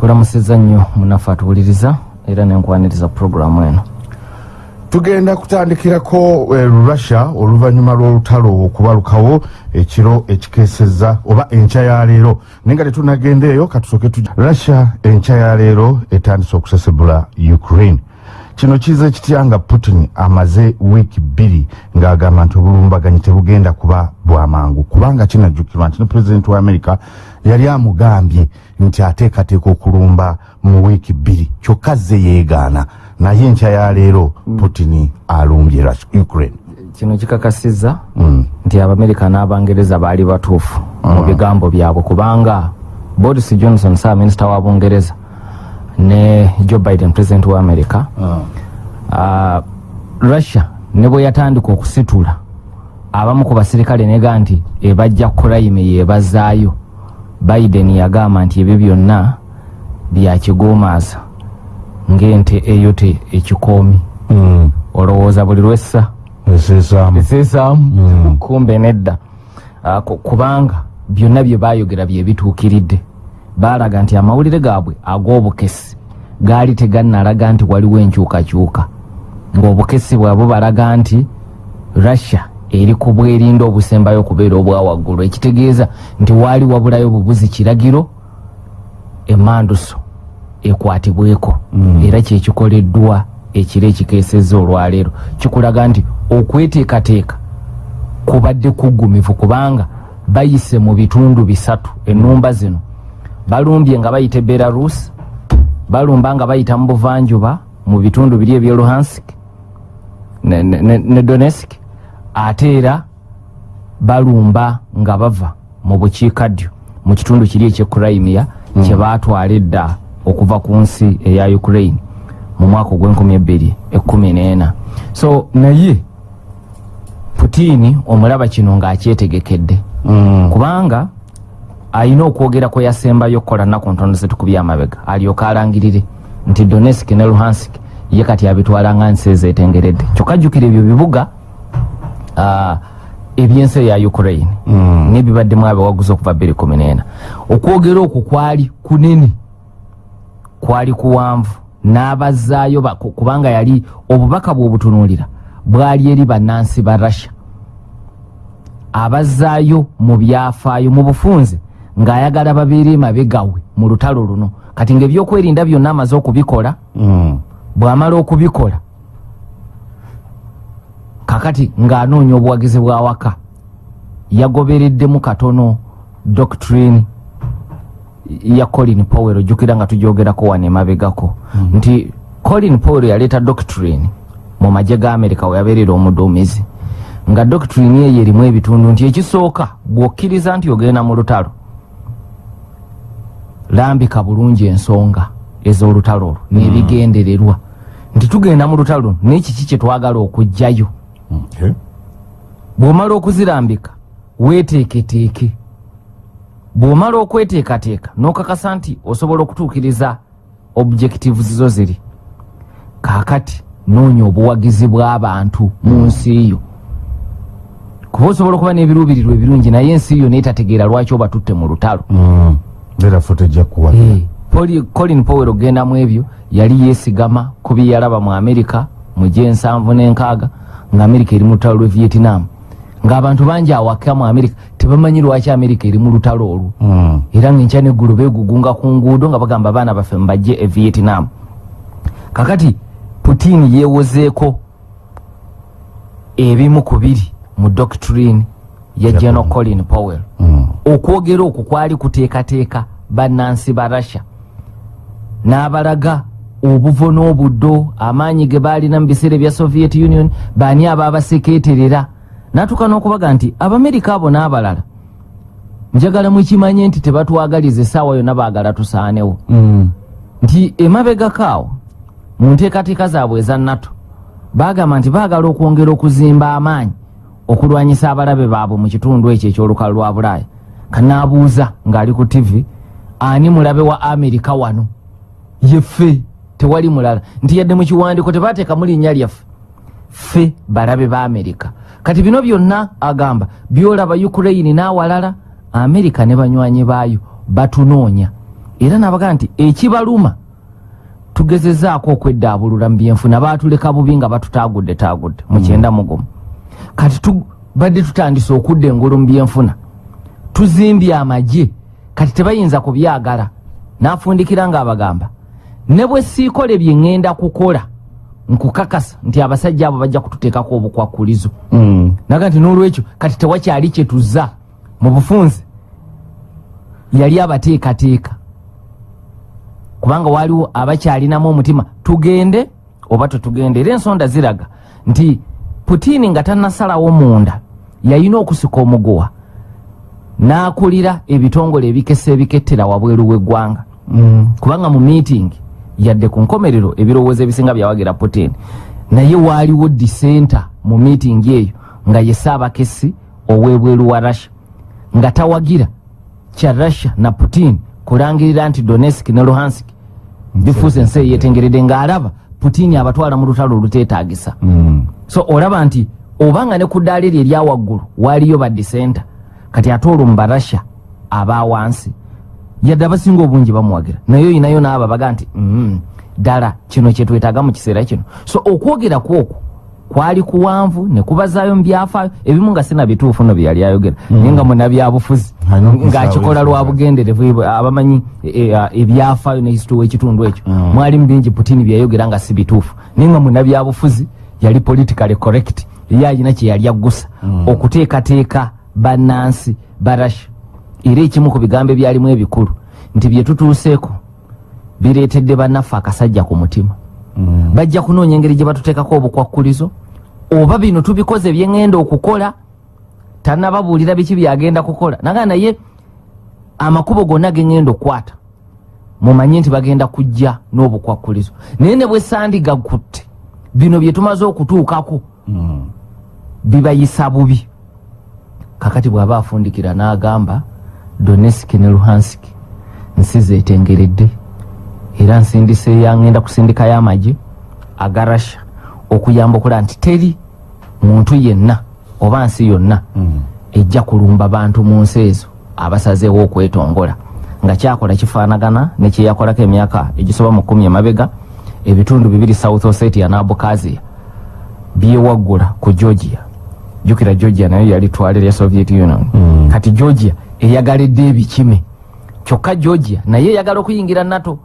nkulamusiza nnyo munafe atuwuliriza era nenkwaniriza puroguramu eno. Tugenda kutandikirako eh, russia oluvannyuma lw'olutalo okubalukawo ekiro ekikeeseza oba enkya ya leero. Naye nga tetunagenda eyo katusoke tu russia enkya ya leero etandise okusesebula ukraine. Kino kiza kitya nga putin amaze wiiki bbiri ng'agamba nti obulumbaganyi tebugenda kuba bwamangu kubanga kinajjukirwa nti ne pulezidenti wa amerika yali amugambye nti ateekateeka okulumba mu wiiki bbiri kyokka ze yeegaana. Naye enkya ya leero putin alumbye Rus- ukraine. Kino kikakasiza Mm. nti abamerika n'abangereza baali batuufu mu bigambo byabwe kubanga boris johnson saaminisita wa bungereza ne joe biden president wa america uh, russia ne bwe yatandika okusitula abamu ku basirikale nega nti ebajja kurayime yebazaayo biden yagamba nti ebyo byonna byakigomaaza ng'ente eyote ekikoomi. Mm. olowooza buli lwessa? Eseesaamu. Esesaamu kumbe nedda. Ah, ku- kubanga byonna bye bayogera bye bituukiridde. Baalaga nti amawulire gaabwe ag'obukesi gaali tegannalaga nti waliwo enkyukakyuka. Ng'obukesi bwabwe balaga nti russia eri ku bwerinda obusembayo okubeera obwa waggulu ekitegeeza nti waali wabulayo bubuzi kiragiro emanduso ekwatibweko. Era kyekikoleddwa ekiro ekikeeseza olwaleero. Kikulaga nti okweteekateeka kubadde kugumivu kubanga bayise mu bitundu bisatu enumba zino. Balumbye nga bayita e belarus balumba nga bayita mu buvanjuba mu bitundu biri ebye luhansk ne, ne, ne, ne donetsk ate era balumba nga bava mu bukiikaddyo mu kitundu kiri ekyecrimea mm. kyebatwala edda okuva ku nsi eya ukraine mu mwaka ogw'enkumi ebbiri ekkumi n'ena so naye putini omulaba kino ng'akyetegekedde Mm. kubanga alina okwogera kwe yasembayo okukola nnaku ntono zetukubye amabega alyoka alangirire nti donetsk ne luhansk ye kati abitwala nga nsi ezetengeredde kyokka jjukira ebyo bibuga ebyensi eya ukraine. Mm. nebibaddemu abawaguzi okuva 214 okwogera okwo kwali kunene. Kwali kuwanvu. N'abazaayo ba- ku- kubanga yali obubaka bw'obutunuulira bwali eri bannansi ba russia. Abazaayo mu byafaayo mu bufunze ng'ayagala babeere mabegawe mu lutalo luno. Kati ng'ebyokwerinda byonna amaze okubikola Mm. bw'amala okubikola kakati ng'anoonya obuwagizi bwa waka yagobereddemu katono doctrine ya colin powell ojjukira nga tugyogerako wano emabegako mm. nti colin powell yaleeta doctrine mu magye ga america we yabeerera omuduumizi nga doctrine eyo erimu ebitundu nti ekisooka bw'okkiriza nti ogenda mu lutalo lambika bulungi ensonga ez'olutalo olwo n'ebigendererwa nti tugenda mu lutalo luno n'ekiki kye twagala okugjayo. Bw'omala okuzirambika weeteeketeeke. Bw'omala okweteekateeka n'okakasa nti osobola okutuukiriza objectives zo ziri kaakati noonya obuwagizi bw'abantu mu nsi yo. Kuba osobola okuba n'ebiruubirirwa ebirungi naye ensi yo neetategeera lwaki oba tutte mu lutalo. Mm. kuwa. Eh, colin powell okgenda mu ebyo yali yeesigama ku bye yalaba mu amerika mu gyensanvu n'enkaaga nga amerika eri mu lutalo lwe vietnam. Ng'abantu bangi awaka mu amerika tebamanyi lwaki amerika eri mu lutalo olwo. Mm. era ngaenkya neggulu beegugunga ku nguudo nga bagamba abaana baffe mbajje e vietnam. Kakati putin yeewozeeko ebimu ku biri mu doctrine ya general colin powell. Mm. okwogera okwo kwali kuteekateeka bannansi ba russia. N'abalaga obuvo n'obuddo amaanyi ge baalina mu biseera ebya soviet union baani abaabasekeeterera n'atuuka n'okubaga nti abamerika abo n'abalala njagala mukimanye nti tebatwagaliza essaawa yonna baagala tusaanewo. Mm. nti emabegako awo mu nteekateeka zaabwe eza nato baagamba nti baagala okwongera okuzimba amaanyi okulwanyisa abalabe baabwe mu kitundu ekyo ekyolukalu lwa bulaaya. Kanaabuuza ng'ali ku tivi ani mulabe wa amerika wano? Yeffe tewali mulala. Nti yadde mu kiwandiiko tebaateekamu linnya lyaffe. Ffe balabe ba amerika kati bino byonna agamba byolaba ukraine n'awalala amerika ne banywanyi baayo batunoonya era nabaga nti ekibaluma tugezezaako okwedaabulula mu byenfuna baatuleka bubi nga batutagudde tagudde mukyenda mugumu kati badde tutandise okudda engulu mu byenfuna. Tuzimbye amagye. Kati tebayinza kubyagala. Nafundikira ngaabagamba ne bwe siikole bye ŋŋenda kukola nkukakasa nti abasajja abo bajja kututeekako obukwakulizo. Mm. naga nti n'olwekyo kati tewakyali kyetuzza mu bufunze yali abateekateeka. Kubanga waliwo abakyalinamu omutima tugende oba tetugende. Era ensonda ziraga nti putini nga tannasalawo munda yalina okusika omuguwa n'akulira ebitongole ebikesa ebikettera wabweru w'eggwanga. Mm. kubanga mu meeting yadde ku nkomerero ebirowoozo ebisinga byawagira putin naye waaliwo disenta mu meeting eyo nga ye saabakesi ow'ebweru wa russia. Nga tawagira kya russia na putin kulangirira nti donetsk ne luhansk bifuuse ensi eyetengeredde ng'alaba putin abatwala mu lutalo oluteetagisa Mm. so olaba nti obanga ne ku ddaala eryo eryawaggulu waaliyo badisenta kati ate olwo mu barussia abawansi yadde abasinga obungi bamuwagira naye oyinayo naabo baga nti "Mm, ddala kino kyetwetaaga mu kiseera kino. So okwogera kwokwo kwali kuwanvu ne kubazaayo mu byafaayo ebimu nga sina bituufu no bye yali ayogera. Naye nga munabyabufuzi ng'akikola lwa bugenderevu abamanyi e, e, ebyafaayo ne hisitory w'ekitundu ekyo. Mm. mwali mu bingi putini byayogera nga si bituufu. Naye nga munabyabufuzi yali politically correct. Ye alina kye yali aggusa. Mm. okuteekateeka bannansi barasha era ekimu ku bigambo ebyalimu ebikulu nti bye tutuuseeko bireetedde bannaffe akasajja ku mutima Mm. bajja kunoonya engeri gye batuteekako obukwakkulizo oba bino tubikoze byeŋŋenda okukola tannababuulira biki byagenda kukola naga naye amakubo gonna geŋŋenda okukwata mumanye nti bagenda kujja n'obukwakkulizo naye ne bwe sandigakutte bino bye tumaze okutuukako Mm. bibayisa bubi kakati bw'aba afundikira n'agamba donetsk ne luhansk. Nsi zetengeredde era nsindise yangenda kusindikayo amagye aga russia okuyamba okulaba nti teri muntu yenna oba nsi yonna Mm. ejja kulumba bantu mu nsi ezo abasazeewo okwetongola. Nga kyakola kifaanagana nekyeyakolako emyaka egisoba mu kumi emabega ebitundu bibiri south ossetia n'abukazia byewaggula ku georgia. Jukira georgia nayo yali twalira ya soviet union. Mm. kati georgia eyagalidde ebikime. Kyokka georgia naye eyagala okuyingira nato.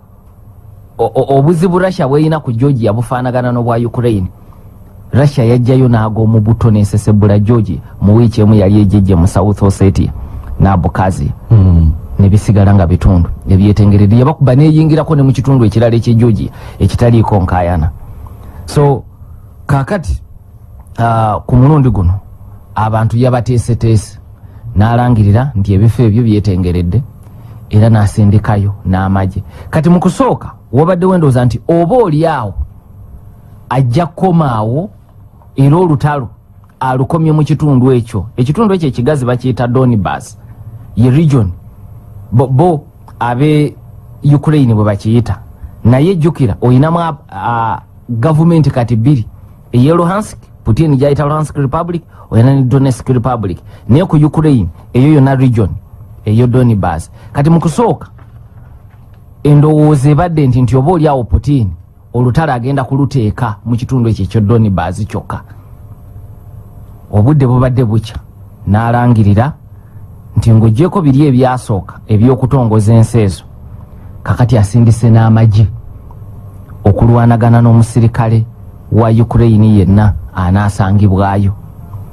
Obuzibu russia bweyina ku georgia bufaanagana n'obwa ukraine. Russia yajjayo n'ag'omu buto nesesebula georgia mu wiiki emu yali ejejje mu south ossetia. N'abukazia Mm. nebisigala nga bitundu. Ebyetengeredde yabakuba neyingirako ne mu kitundu ekirala ekye georgia ekitaliiko nkayana so kakati uh, ku mulundi guno abantu yabateeseteese n'alangirira nti ebifo ebyo byetengeredde era n'asindikayo n'amagye. Kati mu kusooka wabaddewo endowooza nti oba oli awo ajja kukomaawo era olutalo alukomye mu kitundu ekyo. Ekitundu ekyo ekigazi bakiyita donibas ye region. Bo, bo abe ukraine bwe bakiyita. Naye jjukira oyinamu gavumenti kati bbiri eye luhansk putin gyayita luhansk republic oyina ne donetsk republic. Naye ku ukraine eyo yonna region eyo donibas kati mu kusooka endowooza ebadde nti nti oba oli awo putin olutalo agenda kuluteeka mu kitundu ekyo ekyo donibas kyokka. Obudde bubadde bukya. N'alangirira nti ng'oggyeko biri ebyasooka ebyokutongoza ensi ezo kakati asindise n'amagye okulwanagana n'omusirikale wa ukraine yenna anaasangibwayo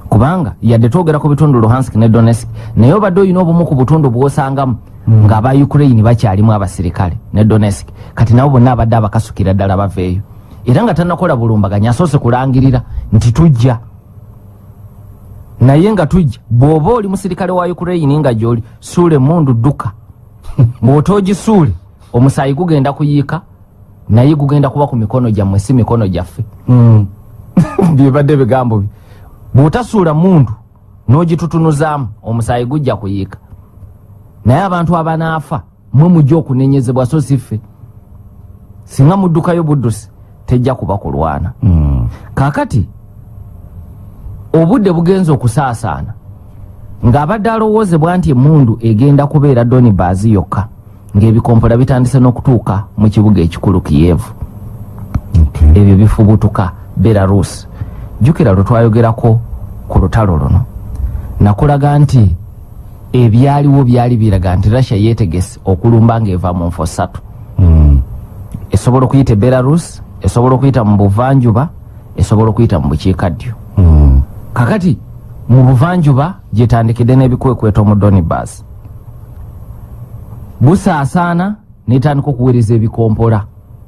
kubanga yadde twogera ku bitundu luhansk ne donetsk naye obadde olina obumu ku butundu bw'osangamu mm. ng'aba ukraine bakyalimu abasirikale ne donetsk kati nabo bonna abadde abakasukira ddala baveeyo era nga tannakola bulumbaganya asoose kulangirira nti tujja. Naye nga tujja bw'oba oli musirikale wa ukraine nga gyoli suule mundu dduka. Bw'ota ogisuule omusaayi gugenda kuyiika naye gugenda kuba ku mikono gyammwe si mikono gyaffe. Mm. byebadde bigambo bye bw'otasuula mundu n'ogitutunuzaamu omusaayi gujja kuyiika. Naye abantu abanaafa mwe mujja okunenyezebwa so si ffe. Singa muddukayo buddusi tejja kuba kulwana. Mm. kaakati obudde bugenza okusaasaana. Ng'abadde alowoozebwa nti emundu egenda kubeera donibaazi yokka ng'ebikompola bitandise n'okutuuka mu kibuga ekikulu kiyevu Okay. ebyo bifubutuka belarus jjukira lwe twayogerako ku lutalo luno nakulaga nti ebyaliwo byali biraga nti russia yeetegese okulumba ng'eva mu nfo ssatu Mm. esobola okuyita e belarus esobola okuyita mu buvanjuba esobola okuyita mu bukiikaddyo Mm. kakati mu buvanjuba gyetandikidde n'ebikwekweto mu donibas busaasaana netandika okuweereza ebikompola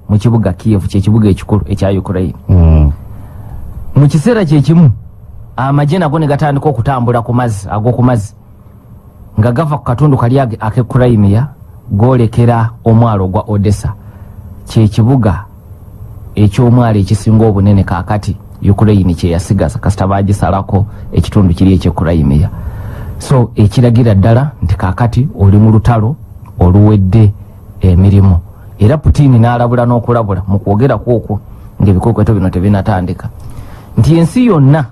mu kibuga kievu kyekibuga ekikulu ekya ukraine. Mm. mu kiseera kyekimu amagye nago ne gatandika okutambula ku mazzi ag'oku mazzi nga gava ku katundu kali ak'e crimea golekera omwalo ogwa odessa. Kyekibuga ekyomwalo ekisinga obunene kakati ukraine kyeyasigaza kasita bagisalako ekitundu kiri eky'e crimea. So ekiragira ddala nti kakati oli mu lutalo oluwedde emirimu. Era putini n'alabula n'okulabula mu kwogeraku okwo ng'ebikwekweto bino tebinatandika nti ensi yonna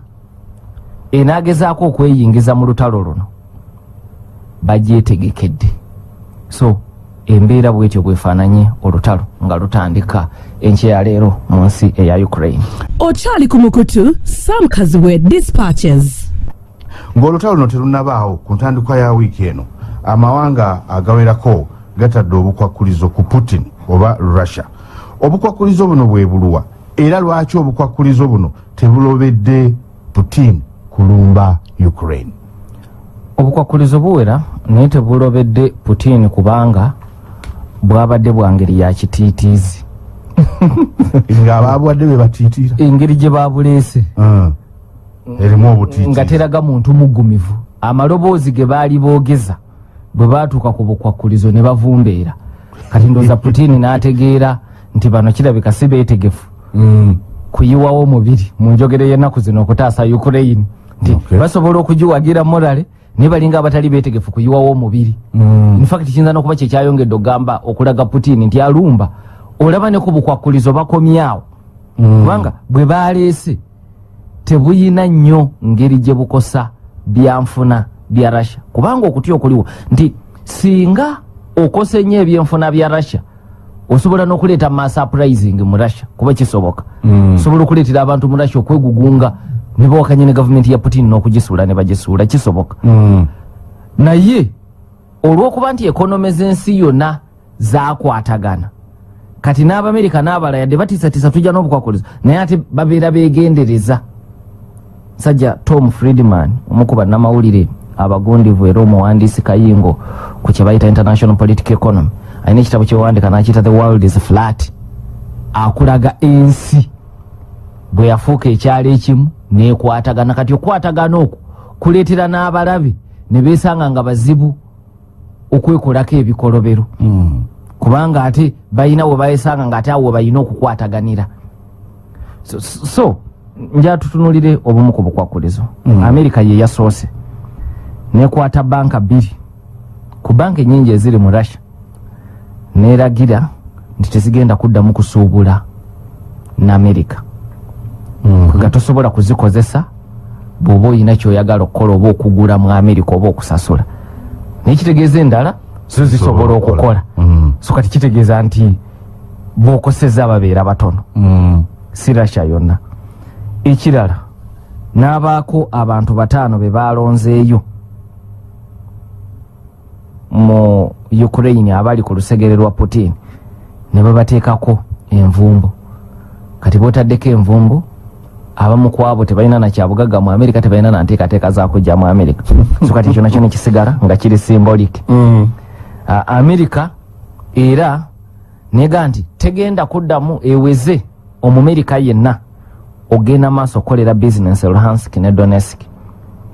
enaagezaako okweyingiza mu lutalo luno bagyetegekedde so embeera bwetyo bwefaananye olutalo nga lutandika enkya ya leero mu nsi eya ukraine. Okyali ku mukutu sam kaziwe dispatches. Ng'olutalo luno terunabaawo ku ntandikwa ya wiiki eno amawanga agawerako gatadde obukwakkulizo ku putin oba russia. Obukwakkulizo buno bwe buluwa era lwaki obukwakkulizo buno tebulobedde putin kulumba ukraine? Obukwakkulizo buwera naye tebulobedde putin kubanga bwabadde bwa ngeri ya kitiitiizi. Ng'abaabuwadde be batiitira engeri gye babuleese. Mm. erimu obutiiti nga teraga muntu muggumivu amaloboozi ge baali boogeza bwe baatuuka ku bukwakkulizo ne bavumbeera kati ndooza putini n'ategeera nti bano kirabika si beetegefu Mm. kuyiwawo omubiri mu njogero y'ennaku zino okutaasa ukraine nti basobola okugiwagira morale naye balinga abatali beetegefu kuyiwawo omubiri Mm. infact kiyinza nokuba kyekyayongedde okugamba okulaga putini nti alumba olaba ne ku bukwakkulizo bakomyawo Mm. kubanga bwe baleese tebuyina nnyo ngeri gye bukosa byanfuna bya russia. Kubanga okutya okuliwo nti singa okosa ennyo ebyenfuna bya russia osobola n'okuleeta masurprising mu russia kuba kisoboka Mm. osobola okuleetera abantu mu russia okwegugunga ne bawakanya ne gavumenti ya putin n'okugisuula ne bagisuula kisoboka. Mm. naye olw'okuba nti ekonome z'ensi yonna zakwatagana kati n'abamerika n'abala yadde batiisatiisa tujja n'obukwakulizo naye ate babeera beegendereza. Sajja tom friedman omu ku bannamawulire abagundivu era omuwandiisi kayingo ku kye bayita international political economy. Alina ekitabo kyewandika nakiyita the world is flat. Akulaga ensi. Bwe yafuuka ekyalo ekimu nekwatagana. Kati okwatagana okwo kuleetera n'abalabe ne beesanga nga bazibu okwekolako ebikolobero. Mm. kubanga ate balina we bayesanga nga ate awo we balina okukwataganira. So, so, so nja tutunulire obumu ku bukwakkulizo Mm. amerika ye yasoose nekwata banka bbiri. Ku banka enyingi eziri mu russia neragira nti tezigenda kuddamu kusuubula ne amerika Mm. nga tosobola kuzikozesa bw'oba olina kyoyagala okukola oba okugula mu amerika oba okusasula. Naye kitegeeza endala zo zisobola okukola. Mm. so kati kitegeeza nti bw'okoseza babeera batono. Mm. si rasha yonna. Ekirala n'abaako abantu bataano be balonzeeyo mu ukraine abali ku lusegere lwa putin ne babateekako envumbo. Kati bootaddeko envumbo abamu ku abo tebalina nakyabugagga mu amerika tebalina nanteekateeka zakujja mu amerika. So kati ekyo nakyo nekisigala nga kiri symbolic. Mm. uh, amerika era nega nti tegenda kuddamu eweze omumerika yenna ogenda maaso okukolera bizinesi luhansk ne donetsk.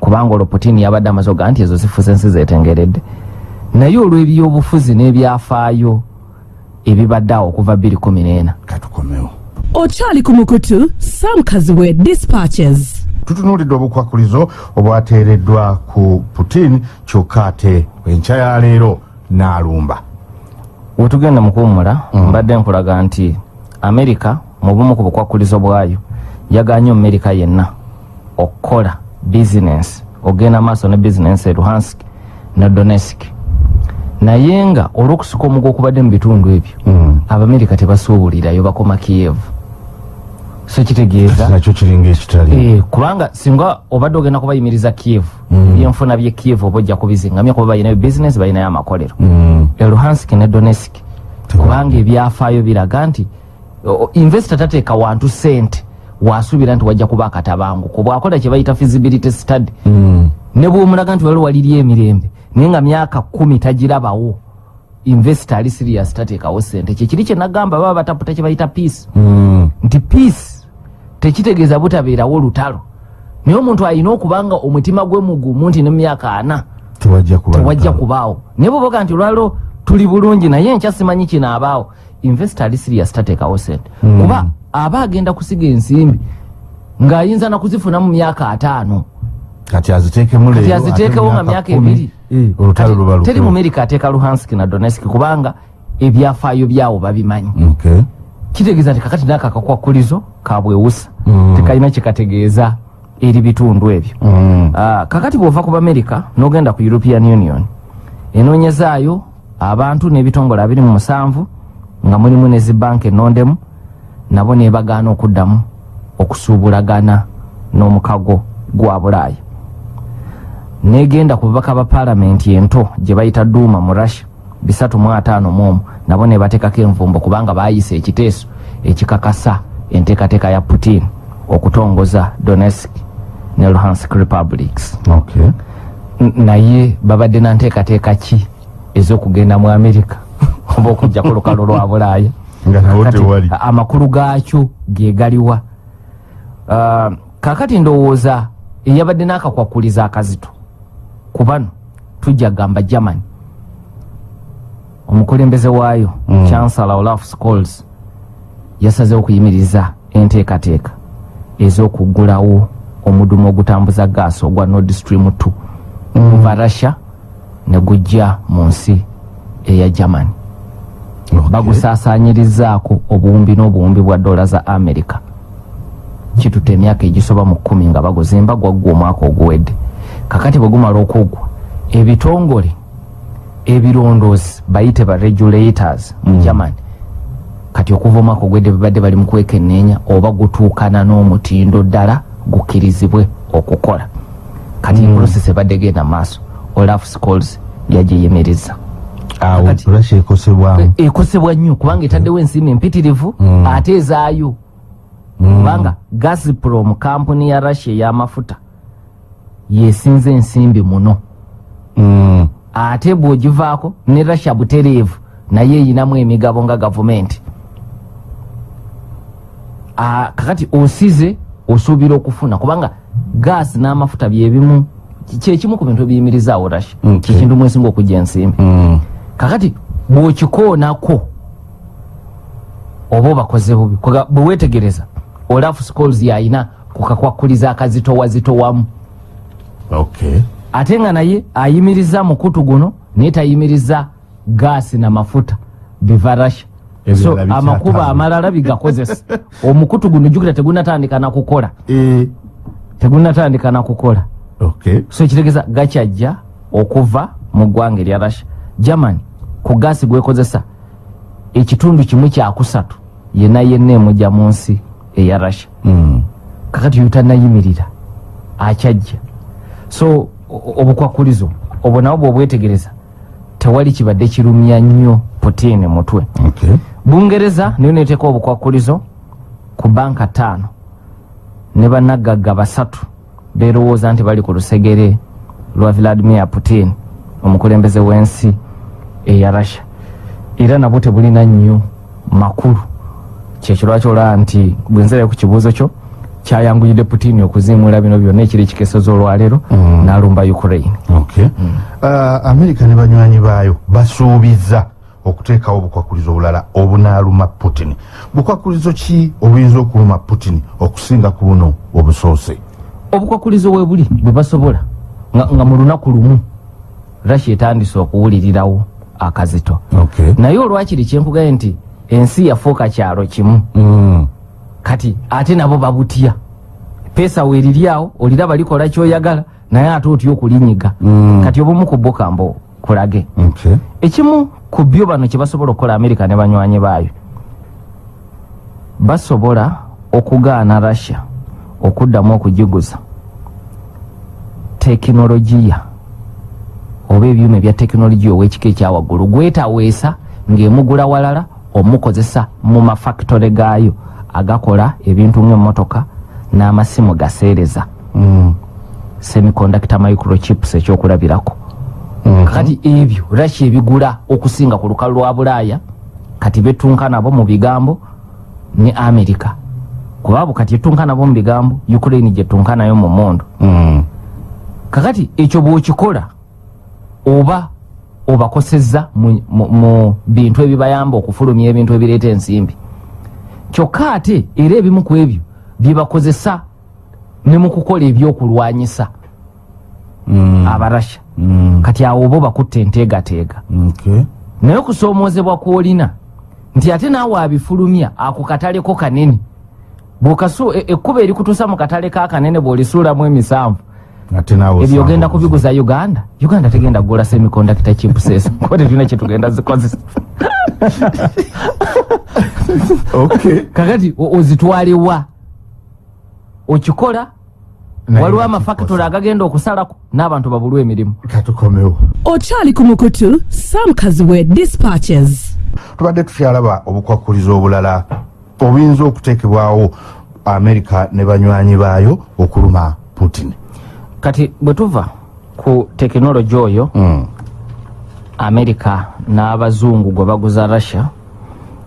Kubanga olwo putin yabadde amaze oga nti ezo zifuza ensi zetengeredde naye olw'ebyobufuzi n'ebyafaayo ebibadde awo okuva 214 katukomewo. Okyali ku mukutu sam kaziwe dispatches. Tutunuulidde obukwakulizo obwateereddwa ku putin kyokka ate enkya ya leero n'alumba. Wetugenda mu kuwummula mbadde nkulaga nti amerika mu bumu ku bukwakkulizo bwayo yaganye omumerika yenna okukola bizinensi ogenda maaso ne bizinensi e luhansk ne donetsk naye nga olw'okusika omugo okubadde mu bitundu ebyo Mm. abamerika tebasuubulirayo bakoma kievu so kitegeeza nakyo kiringa ekitali Eh, kubanga singa obadde ogenda kubayimiriza kievu Mm. byenfuna bye kievu oba ojja kubizingamya kuba balinayo bizinesi balinayo amakolero Mm. e luhansk ne donetsk Teba- kubanga ebyafaayo biraga nti investo tateeka wantu sente wasuubira nti wajja kuba akatabanguko bwakola kye bayita feasibility study Mm. ne bwomulaga nti waliwo waliri emirembe naye nga myaka kumi tagirabawo investo ali sirias tateekawo sente kyekiri kyenagamba baba bataputa kye bayita peace. Mm. nti peace tekitegeeza butabeerawo lutalo. Naye omuntu alina okubanga omutima gwe mugumu nti ne myaka ana tewajja kubaawo. Naye bwoboga nti olwalo tuli bulungi naye nkya simanyi kino abaawo investo ali sirias tateekawo sente Mm. kuba aba agenda kusiga ensimbi ng'ayinza nakuzifuna mu myaka ataano. Kati aziteekewo nga myaka ebiri olutalo luba teri lukulu. mumerika ateeka luhansk na donetsk kubanga ebyafaayo byawo babimanyi kitegeeza nti kakati naako akakwakulizo kabwewusa Mm. tekalina kyekategeeza eri bitundu ebyo Mm. Ah, kakati bwova ku bamerica n'ogenda ku european union enoonyezaayo abantu n'ebitongole abiri mu musanvu nga mulimu ne zibanka enondemu nabo nebagaana okuddamu okusuubulagana n'omukago gwa bulaaya negenda ku bubaka ba paalamenti ento gye bayita duuma mu russia bisatu mu ataano mu omu nabo ne bateekako envumbo kubanga baayisa ekiteeso ekikakasa enteekateeka ya putin okutongoza donetsk ne luhansk republics. Okay. Naye babadde na nteekateeka ki ez'okugenda mu amerika oba okujja ku lukalo lwa bulaaya? Amakulu gaakyo gegaliwa Ah, kakati ndowooza eyabadde n'akakwakuliza akazito ku bano tujja gamba germany. Omukulembeze waayo Mm. chancellor olaf scholz yasazeho okuyimiriza enteekateeka ez'okugulawo omudumu ogutambuza gaasi ogwa nord stream 2 okuva russia ne gujja mu nsi eya germany. Okay. bagusaasaanyirizaako obuwumbi n'obuwumbi bwa dola za amerika kituta emyaka egisoba mu kkumi nga baguzimba gwaggwa omwaka oguwedde kakati bwe gumala okuggwa ebitongole ebirondoozi bayite ba regulators mu germany kati okuva omwaka ogwedde babadde bali mu kwekenneenya oba gutuukana n'omutindo ddala gukkirizibwe okukola kati mm. process ebadde genda maaso olaf scholz yagiyimiriza awo russia ekosebwamu ekosebwa nnyo kubanga etaddewo ensiimi empitirivu Mm. ate ezaayo Mm. kubanga gaziprom kampuni ya russia ey'amafuta yesinza ensimbi muno Mm. ate bw'ogivaako ne russia butereevu naye eyinamu emigabo nga gavumenti kakati osize osuubira okufuna kubanga gaasi n'amafuta byebimu kyekimu ku bintu ebiyimirizaawo Okay. kyekintu mwesinga okujja ensimbi Mm. kakati bw'okikoonako oba obakoze bubi Kwaga- bwe weetegereza olaf scholz yalina kukakwakuliza akazitowazitowamu. Ate nga naye ayimiriza mukutu guno naye tayimiriza gaasi namafuta biva rasha so amakuba amalala bigakozesa. Omukutu guno jukira tegunatandika nakukola Eh, tegunatandika nakukola okay. so ekitegeeza gakyajja okuva mu ggwanga erya russia. Germany ku gaasi gwekozesa ekitundu kimu kyakusatu yenna yenna emujja mu nsi eya russia. Mm. kakati yotanayimirira akyajja so obukwakulizo obwo nawo bwobwetegereza tewali kibadde kirumya nnyo putin mutwe. Bungereza niyo neteeka obukwakulizo ku banka ttaano. Ne bannagagga basatu berowooza nti bali ku lusegere lwa vladimir putin omukulembeze w'ensi eya russia. Era nabwo tebulina nnyo makulu. Kyekyo lwaki olaba nti bwenzerayo ku kibuuzo kyo kyayanguyidde putin okuziimula bino byonna ekiri ekikesozo olwaleero Mm. n'alumba ukraine Okay. Uh, amerika ne banywanyi baayo basuubiza okuteekawo obukwakulizo obulala obunaaluma putin bukwakulizo ki obuyinza okuluma putin okusinga ku buno obusoose obukwakulizo we buli bwe basobola nga, nga mu lunaku lumu russia etandise okuwulirirawo akazito okay. naye olwakiri kyenkugaye nti ensi yafuuka kyalo kimu mm. Kati ate nabo babutya peesa weeriri awo oliraba likola kyoyagala naye ate otya okulinyiga? Mm. kati obumu ku bo kambo kulage okay. ekimu ku byo bano kye basobola okukola amerika ne banywanyi baayo. Basobola okugaana russia okuddamu okugiguza tekinologiya oba ebyuma ebya tekinologiya ow'ekika ekyawaggulu gwetaweesa ng'emugula walala omukozesa mu mafakitole gaayo agakola ebintu ng'emmotoka n'amasimu gaseereza mm. semiconductor microchips ekyokulabirako Mhm. kati ebyo russia ebigula okusinga ku lukalu lwa bulaaya kati betunka nabo mu bigambo ne america kubaabo kati etunka nabo mu bigambo ukraine gyetunka nayo mu mondo Mm. kakati ekyo bwokikola oba obakosezza mu, mu bintu ebibayamba okufulumya ebintu ebireeta ensimbi kyokka ate era ebimu ku ebyo byebakozesa ne mu kukola ebyokulwanyisa Mm. abarasha. Mm. kati awo oba obakutte enteegateega. Naye okusoomoozebwa kwolina nti ate naawe abifulumya ako kataleko kanene. Bwokasu e- ekkuba erikutuusa mu katale ka kanene bw'olisuulamu emisanvu ebyo ogenda kubiguza uganda? Uganda tegenda kugula semicondactor chipses kuba tetulina kyetugenda zikozesa okay. kakati o- ozitwalewa okikola waliwo amafakitole agagenda okusalako n'abantu babulwa emirimu. Okyali ku mukutu sam kaziwe dispatches. Tubadde tukyalaba obukwakulizo obulala obuyinza okuteekebwawo amerika ne banywanyi baayo okuluma putin kati bwe tuva ku tekinologi oyo mm. amerika n'abazungu gwe baguza russia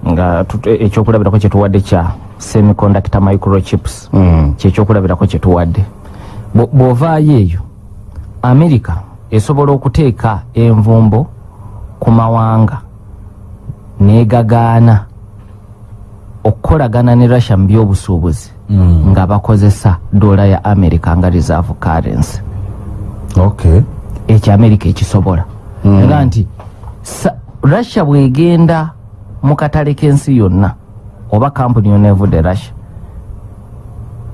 nga ekyokulabirako kyetuwadde kya semiconductor microchips Mm. kyekyokulabirako kyetuwadde Bwo- bw'ovaayo eyo amerika esobola okuteeka envumbo ku mawanga negagaana okukolagana ne russia mu byobusuubuzi. Nga bakozesa dola ya amerika nga reserve currency okay. ekyo amerika ekisobola Mm. nga nti russia bwegenda mu katale k'ensi yonna oba kampuni yonna evudde russia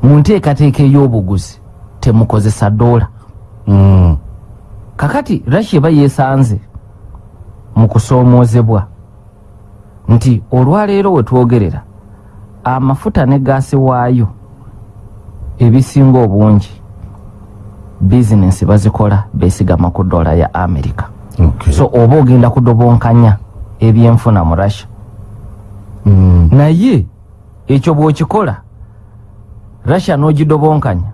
mu nteekateeka ey'obuguzi temukozesa dola Mm. kakati russia eba yeesanze mu kusoomoozebwa nti olwaleero we twogerera amafuta ne gaasi waayo ebisinga obungi bizinensi bazikola beesigama ku dola ya amerika Okay. so oba ogenda kudobonkanya ebyenfuna mu russia mm. naye ekyo bw'okikola russia n'ogidobonkanya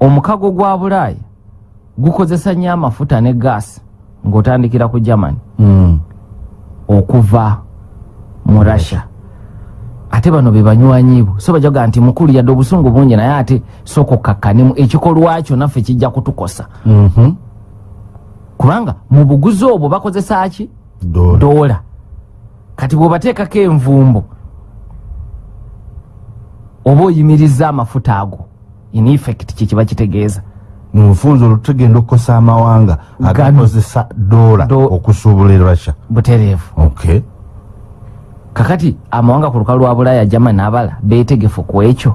omukago gwa bulaaya gukozesa nnyo amafuta ne gaasi ng'otandikira ku germany Mm. okuva mu russia ate bano be banywanyiibwe so bajaga nti mukulu yadde obusungu bungi naye ate sooka okkakkanemu ekikolwa kyo naffe kijja kutukosa. Mhm. kubanga mu buguzi obwo bakozesa ki? Dola. dola kati bw'obateekako envumbo oba oyimiriza amafuta ago in effect kyekiba kitegeeza. Mu bufunza olwo tugenda okukosa amawanga agakozesa dola Do- okusuubula e russia. Butereevu. Okay. Kakati amawanga ku lukalu lwa bulaaya germany n'abala beetegefu ku ekyo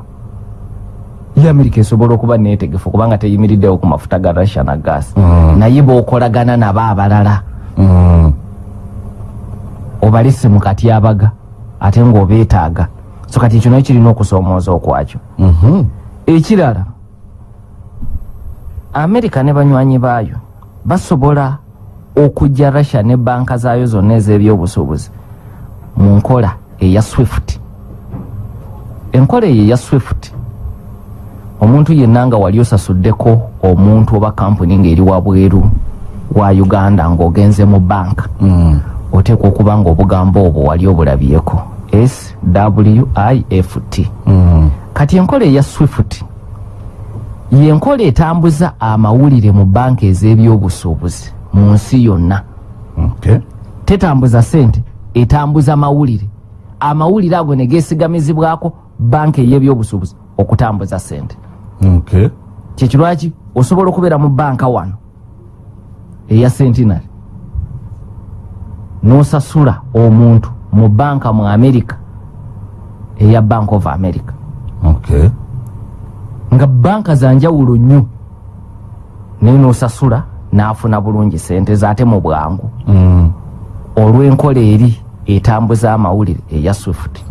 ye amerika esobola okuba neetegefu kubanga teyimiriddewo ku mafuta ga russia na gaasi Mm. naye bookolagana nabo abalala Mm. obalese mu katyabaga ate ng'obeetaaga so kati ekyo nayo kirina okusoomooza okwakyo Mhm. ekirala amerika ne banywanyi baayo basobola okujja russia ne banka zaayo zonna ez'ebyobusuubuzi mu nkola eya swift enkola eyo eya swift omuntu yenna nga wali osasuddeko omuntu oba kampuni ng'eri wabweru wa uganda ng'ogenze mu banka Mm. oteekwa okuba nga obugambo obwo wali obulabyeko swift Mm. kati enkola eya swift yenkola etambuza amawulire mu banka ez'ebyobusuubuzi mu nsi yonna Okay. tetambuza sente etambuza mawulire amawulire ago ne geesigamizibwako banka ey'ebyobusuubuzi okutambuza sente Okay. kyekirwaki? Osobola okubeera mu banka wano eya sentinary n'osasula omuntu mu banka mu america eya bank of america. Okay. nga banka zanjawulo nnyo. Naye n'osasula n'afuna bulungi sente ze ate mu bwangu. Mm. Olw'enkola eri etambuza amawulire eya swift.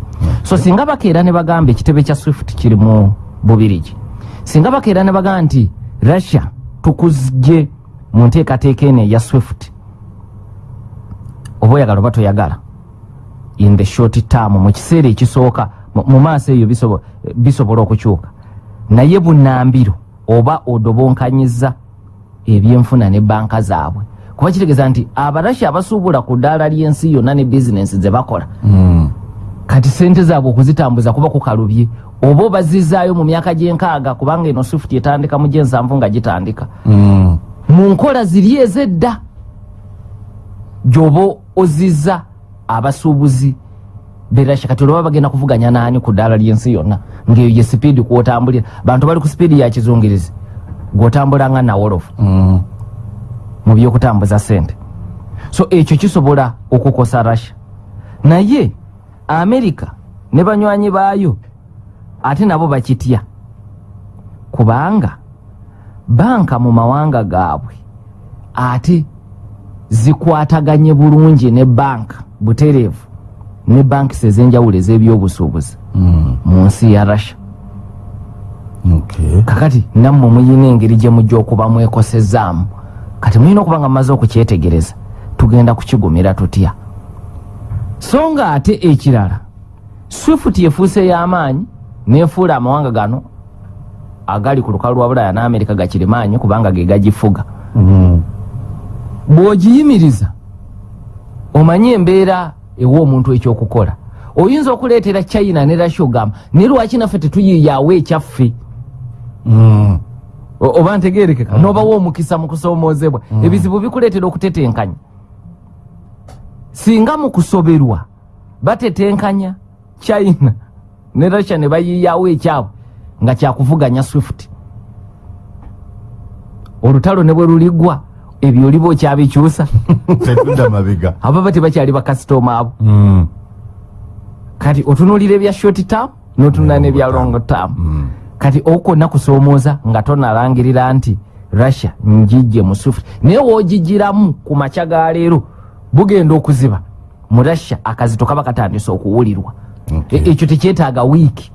So singa bakeera ne bagamba ekitebe kya swift kiri mu bubirigi singa bakeera ne bagamba nti russia tukuzje mu nteekateeka eno eya swift. Oba oyagala oba toyagala in the short term mu kiseera ekisooka mu- maaso eyo bisobo- bisobola okukyuka. Naye bunambiro oba odobonkanyiza ebyenfuna ne banka zaabwe kuba kitegeeza nti abarasha abasuubula ku ddaala ly'ensi yonna ne bizinensi ze bakola Mm. kati sente zaabwe okuzitambuza kuba kukalubye oba obazizaayo mu myaka gy'enkaaga kubanga eno swift etandika mu gy'ensanvu nga gitandika Mm. mu nkola ziri ez'edda gy'oba ozizza abasuubuzi berasha kati olwoba bagenda kuvuganya naani ku ddaala ly'ensi yonna ng'eyo ye sipiidi kwotambulira bantu bali ku sipiidi ya kizungirizi gw'otambula nga nawolofu Mm. Mu byokutambuza sente so ekyo kisobola okukosa russia. Naye amerika ne banywanyi baayo ate nabo bakitya? Kubanga banka mu mawanga gaabwe ate zikwataganye bulungi ne banka butereevu ne bankisi ez'enjawulo ez'ebyobusuubuzi Mm. mu nsi ya russia. Kakati nammwe muyina engeri gye mujja okuba mwekosezaamu kati mulina okuba nga mumaze okukyetegereza tugenda kukigumira tutya so nga ate ekirala swift efuuse y'amaanyi nefuula amawanga gano agali ku lukalu lwa bulaaya n'amerika gakirimaanyi kubanga ge gagifuga Mm. bw'ogiyimiriza omanye embeera ewa omuntu ekyokukola oyinza okuleetera china ne rasha ogamba naye lwaki naffe tetuyiyaawo ekyaffe Mm. Oba ntegerekeka nobawa omukisa mu kusoomoozebwa ebizibu bikuleetera okutetenkanya. Singa mu kusoberwa batetenkanya china. Ne russia ne bayiyawo ekyabwe nga kyakuvuganya swift. Olutalo ne bwe luliggwa ebyo oliba okyabikyusa. Tetudda mabega ababa tebakyali bakasitoma abo. Mm. kati otunuulira ebya short term n'otunula Ne n'ebya long term. Mm. Kati okonna kusoomooza nga tonalangirira nti russia njijje mu swift naye woogigiramu ku makya ga leero bugenda okuziba. Mu russia akazito kaba katandise okuwulirwa. E- ekyo tekyetaaga wiiki.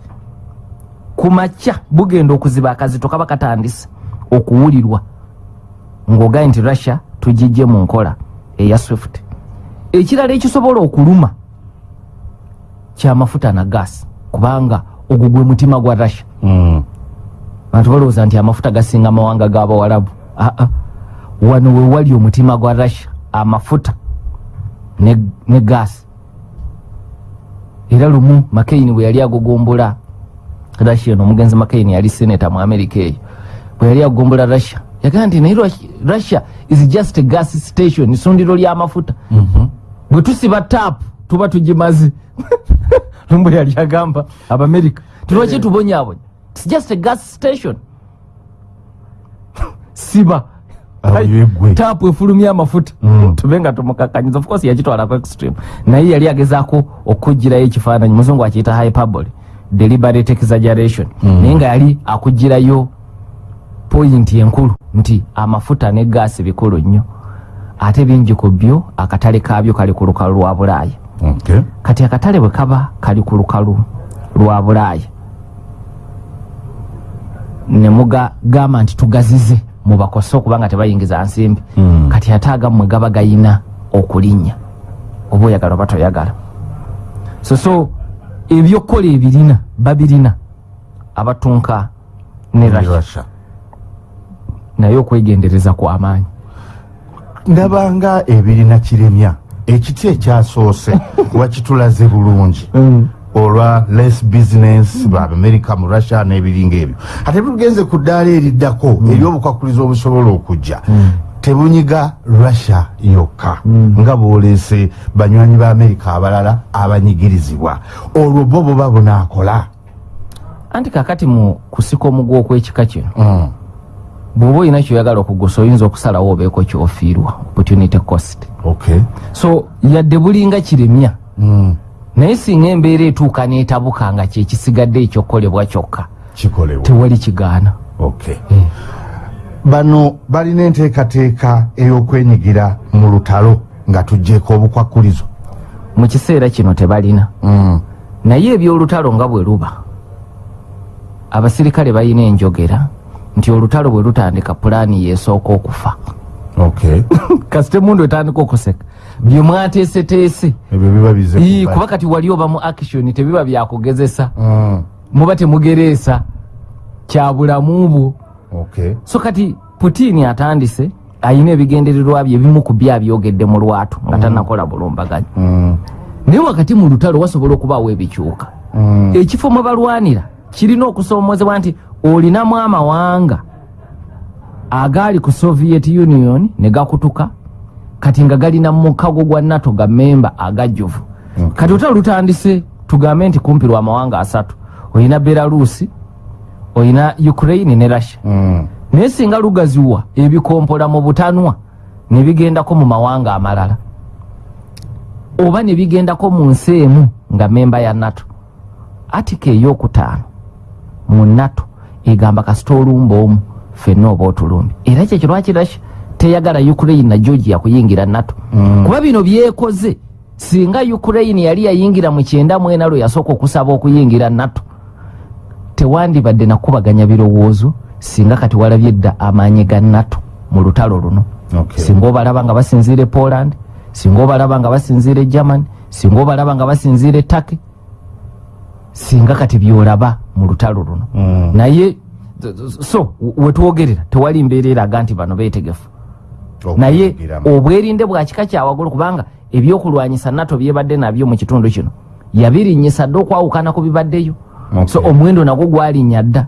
Ku makya bugenda okuziba akazito kaba katandise okuwulirwa. Ng'ogaye nti russia tugijje mu nkola eya swift. Ekirala ekisobola okuluma kyamafuta na gaasi kubanga ogwo gwe mutima gwa russia Mm. abantu balowooza nti amafuta gasinga amawanga g'abawalabu aa wano we wali omutima gwa russia amafuta ne, ne gaasi era lumu makaini bwe yali agogombula russia eno omugenzi makaini yali seneta mu amerika eyo bwe yali agogombola russia yagamba nti naye Rus- russia is just a gas station isundiro ly'amafuta Mhm. bwe tusiba taapu tuba tugimaze. Lumbu yali agamba abamerika tulwaki tubonyabonya its just a gas station. Siba. Yeggwe. taapu efulumya amafuta Mm. tube nga tumukakanyiza of course yakitwalako extreme. Naye yali agezaako okugirayo ekifaananyi. Muzungu akiyita hyperbole deliberate exaggeration. Naye nga yali akugirayo poyinti enkulu nti amafuta ne gaasi bikulu nnyo. Ate bingi ku byo akatale kaabyo kali ku lukalu lwa bulaaya. Okay. kati akatale bwe kaba kali ku lukalu lwa bulaaya ne mugagamba nti tugazize mubakose okubanga tebayingiza nsimbi. Mm. kati ate agammwe gaba gayina okulinnya. Oba oyagala oba toyagala. So so ebyokukola ebirina babirina abatunka ne rasha naye okwegendereza kw'amaanyi ndabanga ebirina kiremya ekiti ekyasoose wakitulaze bulungi olwa less business baamerika mu russia n'ebiringa ebyo. Ate tugenze ku ddaala eriddako eryobukwakuliza obusobola okujja tebunyiga russia yokka nga bwoleese banywanyi ba amerika abalala abanyigirizibwa. Olwo bo boba bunaakola. Anti kakati mu kusika omugwa okw'ekika kino Mm. bw'oba olina kyoyagala okugusa oyinza okusalawo obeeko kyofiirwa opportunity cost. Okay. So yadde bulinga kiremya. Mm. Naye singa embeera etuuka n'etabuka nga kyekisigadde ekyokukolebwa kyokka tewali kigaana. Okay bano balina enteekateeka ey'okwenyigira mu lutalo nga tugjeeko obukwakkulizo mu kiseera kino tebalina. Mm. naye ebyolutalo nga bwe luba abasirikale balina enjogera nti olutalo bwe lutandika pulaani yesooka okufa. Okay kasite mundu etandika okuseka bye mwateeseteese. Ebyo biba bize Ii, kuba- kati wali oba mu action tebiba byakugezesa Mm. muba temugereesa kyabulamu bwo. Okay so kati putini atandise ayina ebigendererwa bye ebimu ku byo abyogedde mu lwatu nga tanakola bulumbaganyi. Mm. naye wakati mu lutalo wasobola okubaawo ebikyuka. Mm. ekifo mwe balwanira kirina okusoomozebwa nti olinamu amawanga agaali ku soviet union ne gakutuka kati nga galina mu mukago gwa nato ga memba agajjuvu Okay. kati olutalo lutandise tugambe nti kumpi lwa amawanga asatu olina belarusi olina ukraine ne russia Mm. naye singa lugaziwa ebikompola mu butanwa ne bigendako mu mawanga amalala oba ne bigendako mu nsi emu nga memba ya nato atika eyokutaano mu nato egamba kasita olumba omu fenna oba otulumbi era kyekyo lwaki rasha teyagala ukraine na georgia kuyingira nato Mm. kuba bino byekoze singa ukraine yali yayingira mu kyenda mwena lwe yasooka okusaba okuyingira nato tewandibadde nakubaganya birowoozo singa kati walabye edda amaanyi ga nato mu lutalo luno Okay. singa obalaba nga basinziira e poland singa obalaba nga basinziira e germany singa obalaba nga basinziira e turkey singa kati byolaba mu lutalo luno Mm. naye so wetwogerera tewali mbeera eraga nti bano beetegefu naye obwerinde bwa kika kyawagulu kubanga ebyokulwanyisa nato byebadde nabyo mu kitundu kino. Yabirinyisa dde okwawukana ku bibaddeyo. So omwendo nagwo gwalinnya dda.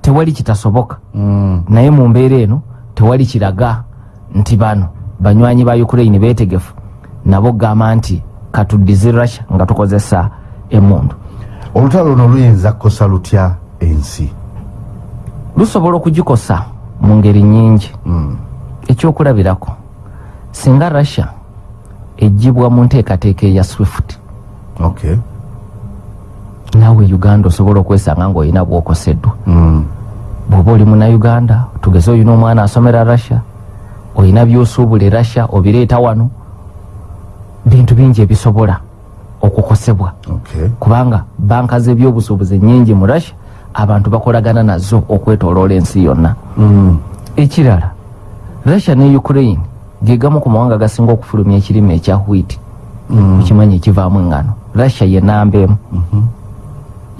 Tewali kitasoboka. Mm. naye mu mbeera eno tewali kiraga nti bano banywanyi ba ukraine beetegefu. Nabo gamba nti katuddize russia nga tukozesa emundu olutalo luno luyinza kukosa lutya ensi? Lusobola okugikosa mu ngeri nyingi Mm. Ekyokulabirako. Singa russia ejjibwa mu nteekateeka eya swift okay. naawe uganda osobola okwesanga ngaolina bwokoseddwa. Mm. bw'oba oli munauganda tugeze olina omwana asomera russia olina byosuubula russia obireeta wano bintu bingi ebisobola okukosebwa. Okay. Kubanga banka z'ebyobusuubuzi nyingi mu russia abantu bakolagana nazo okwetoloola ensi yonna. Mm. ekirala russia ne ukraine gegamu ku mawanga gasinga okufulumya ekirime ekya wheat Mm. mukimanyi ekivaamu engano. Russia ye namba emu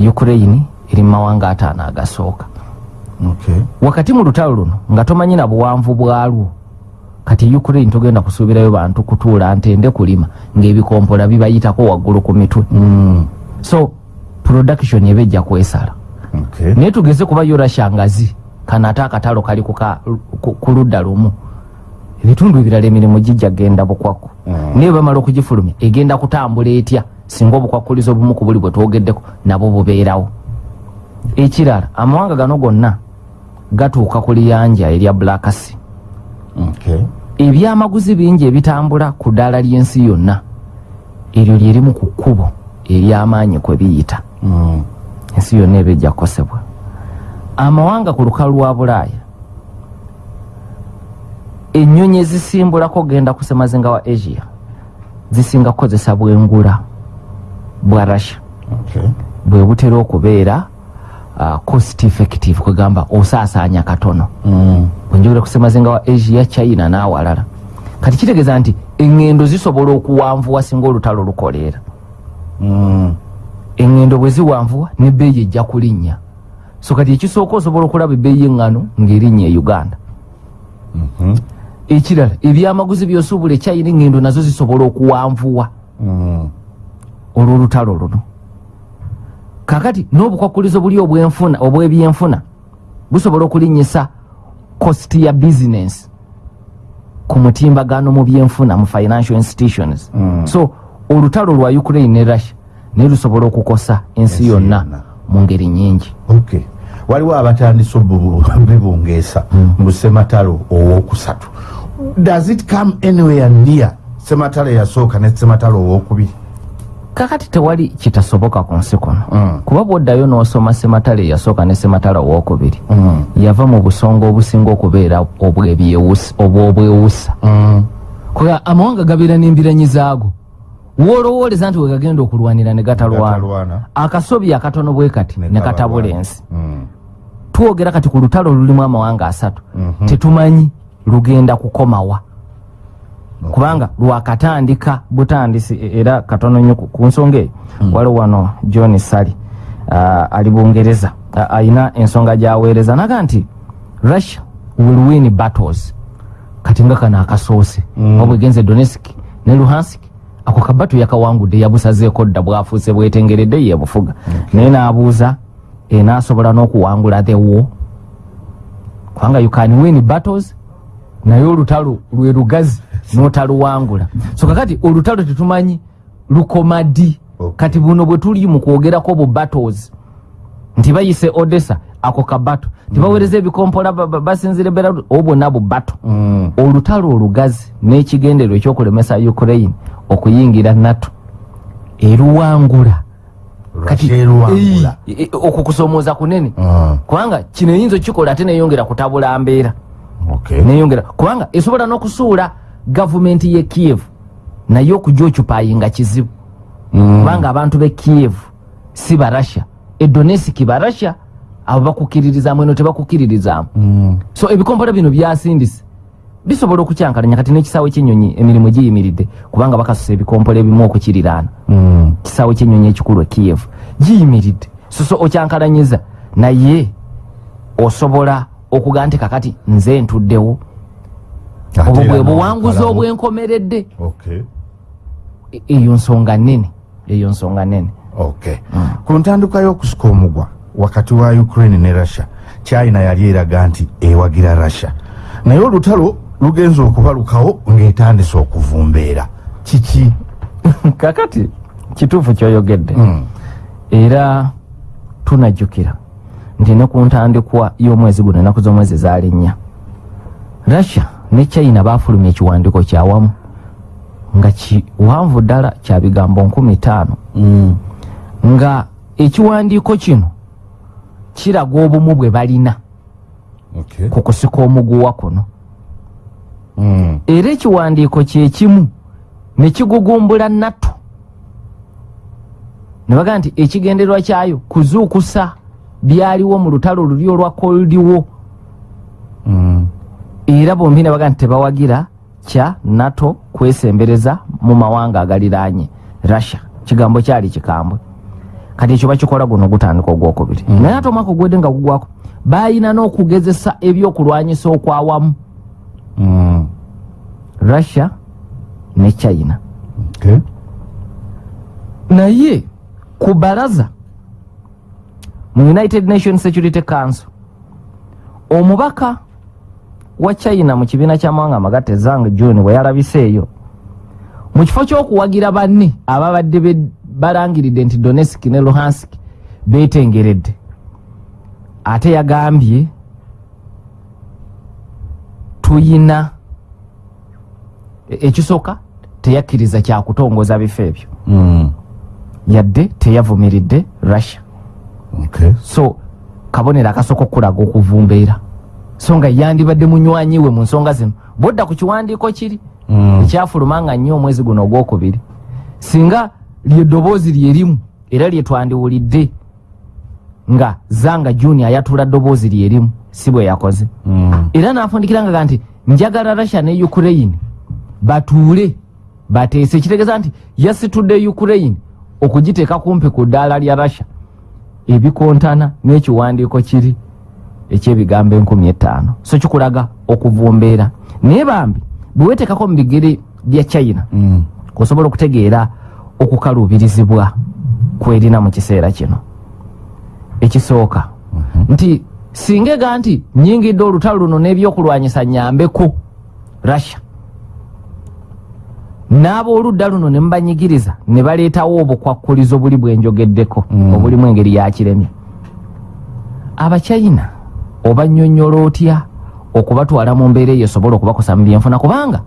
ukraine eri mawanga ataano agasooka. Okay. Wakati mu lutalo luno nga tomanyi na buwanvu bwalwo kati ukraine togenda kusuubirayo bantu kutuula ntende kulima ng'ebikompola bibayitako waggulu ku mitwe. Mm. so production eba ejja kwesala. Okay. Naye tugeze kubayo rasha ngazi kano ate akatalo kali kuka- ku ku ludda lumu ebitundu ebirala emirimu gijja genda bukwakku Mm. naye bamala okugifulumya egenda kutambula etya? Singa obukwakulizo obumu ku buli bwe twogeddeko nabwo bubeerawo. Ekirala amawanga gano gonna gatuuka ku liyanja erya blackasi okay ebyamaguzi bingi ebitambula ku ddaala ly'ensi yonna eryo lyerimu ku kkubo ery'amaanyi kwe biyita. Mm. ensi yonna eba ejja kukosebwa amawanga ku lukalu lwa bulaaya. Ennyonyi ezisimbulako genda ku semazinga wa asia zisinga kukozesa bwengula bwa russia. Bwe butera okubeera uh, cost effective kwegamba osaasaanya katono. Mm. bwenjogera ku semazinga wa asia china n'awalala. Kati kitegeeza nti eŋŋendo zisobola okuwanvuwa singa olutalo lukoleera. Mm. eŋŋendo bwe ziwanvuwa nebbeeyi ejja kulinnya so kati ekisooka osobola okulaba ebbeeyi eŋŋano ng'erinnya e uganda Mhm. ekirala ebyamaguzi byosuubula ekyayina eŋŋendo nazo zisobola okuwanvuwa Mm. olw'olutalo luno kakati n'obukwakulizo buli obwenfuna obw'ebyenfuna busobola okulinnyisa kositi ya bizinesi ku mutimbagano mu byenfuna mu financial institutions Mm. so olutalo lwa ukraine ne russia naye lusobola okukosa ensi yonna. mu ngeri nyingi okay waliwo abatandise bibungeesa mu sematalo owokusatu does it come anywhere near sematalo eyasooka ne sematalo owokubiri kakati tewali kitasoboka ku nsi kuno Mm. kuba bwoddayo n'osoma sematale eyasooka ne sematale owookubiri Mm. yava mu busonga obusinga okubeera obwobwewusa Mm. kuba amawanga gabeera n'embiranyi zaago woolowooleza nti wegagenda okulwanira ne gatalwana akasobi akatono bwe kati Ne katabula ensi Mm. Twogera kati ku lutalo lulimu amawanga asatu Mhm. tetumanyi lugenda kukomawa. Kubanga lwakatandika butandisi e- era katono nnyo ku- nsonga eyo. Waliwo wano john sally uh, ali bungereza uh, ayina ensonga gyaweereza naga nti russia will win battles. Kati nga kano akasoose. Mm. oba bwegenze donetsk ne luhansk ako kabato yakawangudde yabusazeeko dda bwafuuse bwetengeredde yebufuga naye n'abuuza enaasobola n'okuwangula the war. Kubanga you can win battles naye olutalo lwe lugazi n'otaluwangula. So kakati olutalo tetumanyi lukoma ddi Okay. kati buno bwe tuli mu kwogerako bu battles. Nti bayise odessa ako kabato tibaweereza ebikompola ba- ba- basinzire bera obo bwonna bu bato Mm. olutalo olugazi n'ekigendero ekyokulemesa ukraine okuyingira nato eruwangula Russia eruwangula. Ei, e- okwo kusomooza kunene Ah. kubanga kino eyinza okikola ate neyongera kutabula mbeera Okay. neyongera kubanga esobola n'okusuula gavumenti ye kiev naye okujja okyupayinga kizibu Mm. kubanga abantu be kiev si barasha edonesiki barasha abo bakukiririzaamu eno tebakukiririzaamu Mm. so ebikompola bino byasindise bisobola okukyankalanya kati n'ekisaawe ky'ennyonyi emirimu giyimiridde kubanga bakasusa ebikompola ebimu okukiriraana. Mm. kisaawe ky'ennyonyi ekikulu e kiev giyimiridde. Soso okyankalanyiza naye osobola okuga nti kakati nze ntuddewo. Obwo bwe buwanguzi obwenkomeredde. Okay. E- eyo nsonga nnene eyo nsonga nnene. Okay. ku ntandikwa y'okusika omugwa wakati wa ukraine ne russia china yali eraga nti ewagira russia. Naye olutalo lugenza okubalukawo ng'etandise okuvumbeera kiki kakati kituufu kyoyogedde Mm. era tunajjukira nti ne ku ntandikwa y'omwezi guno ennaku z'omwezi zaali nnya russia ne china baafulumya ekiwandiiko kyawamu nga kiwanvu ddala kya bigambo nkumi ttaano Mm. nga ekiwandiiko kino kiraga obumu bwe balina Okay. ku kusika omuguwa kuno. Era ekiwandiiko kyekimu ne kigugumbula natto ne bagaa nti ekigendererwa kyayo kuzuukusa byaliwo mu lutalo luli olwa koldiwo Mm. era bombi ne bagaa nti tebawagira kya nato kwesembereza mu mawanga agaliraanye. Russia kigambo kyali kikambwe. Kati ekyo bakikola guno gutandika ogwokubiri. Mm. naye ate omwaka ogwedde nga gugwako bayina n'okugezesa ebyokulwanyisa okwawamu Mm. Russia ne china. Naye ku balaza mu united nations security council omubaka wa china mu kibiina ky'amawanga amagatte zang john bwe yalabiseeyo mu kifo ky'okuwagira banne ababadde balangiridde nti donetsk ne luhansk beetengeredde ate yagambye tuyina ekisooka teyakkiriza kyakutongoza bifo ebyo. Yadde teyavumiridde russia. So kabonero akasooka okulaga okuvumbeera. So nga yandibadde munywanyi we mu nsonga zino. Bwodda ku kiwandiiko kiri Mm. ekyafuluma nga nnyo omwezi guno ogwokubiri. Singa lyeddoboozi lyerimu era lyetwandiwulidde nga zanga juni ayatula ddoboozi lyerimu si bwe yakoze. Mm. era n'afundikira nga nti njagala russia ne ukraine batuule bateese kitegeeza nti yasitudde ukraine okugiteeka kumpi ku ddaala lya russia. Ebikontana n'ekiwandiiko kiri ekyebigambo enkumi etaano so kikulaga okuvumbeera. Naye bambi bwe weeteekako mu bigere bya china Mm. osobola okutegeera okukaluubirizibwa kwerina mu kiseera kino. Ekisooka nti singa ega nti nyingidde olutalo luno n'ebyokulwanyisa nyambeko russia n'abooludda luno ne mubanyigiriza ne baleetawo obukwakkulizo buli bwenjogeddeko Mm. obulimu engeri yakiremye abachina obanyonyola otya okubatwala mu mbeera eyo esobola okubakosa mu byenfuna kubanga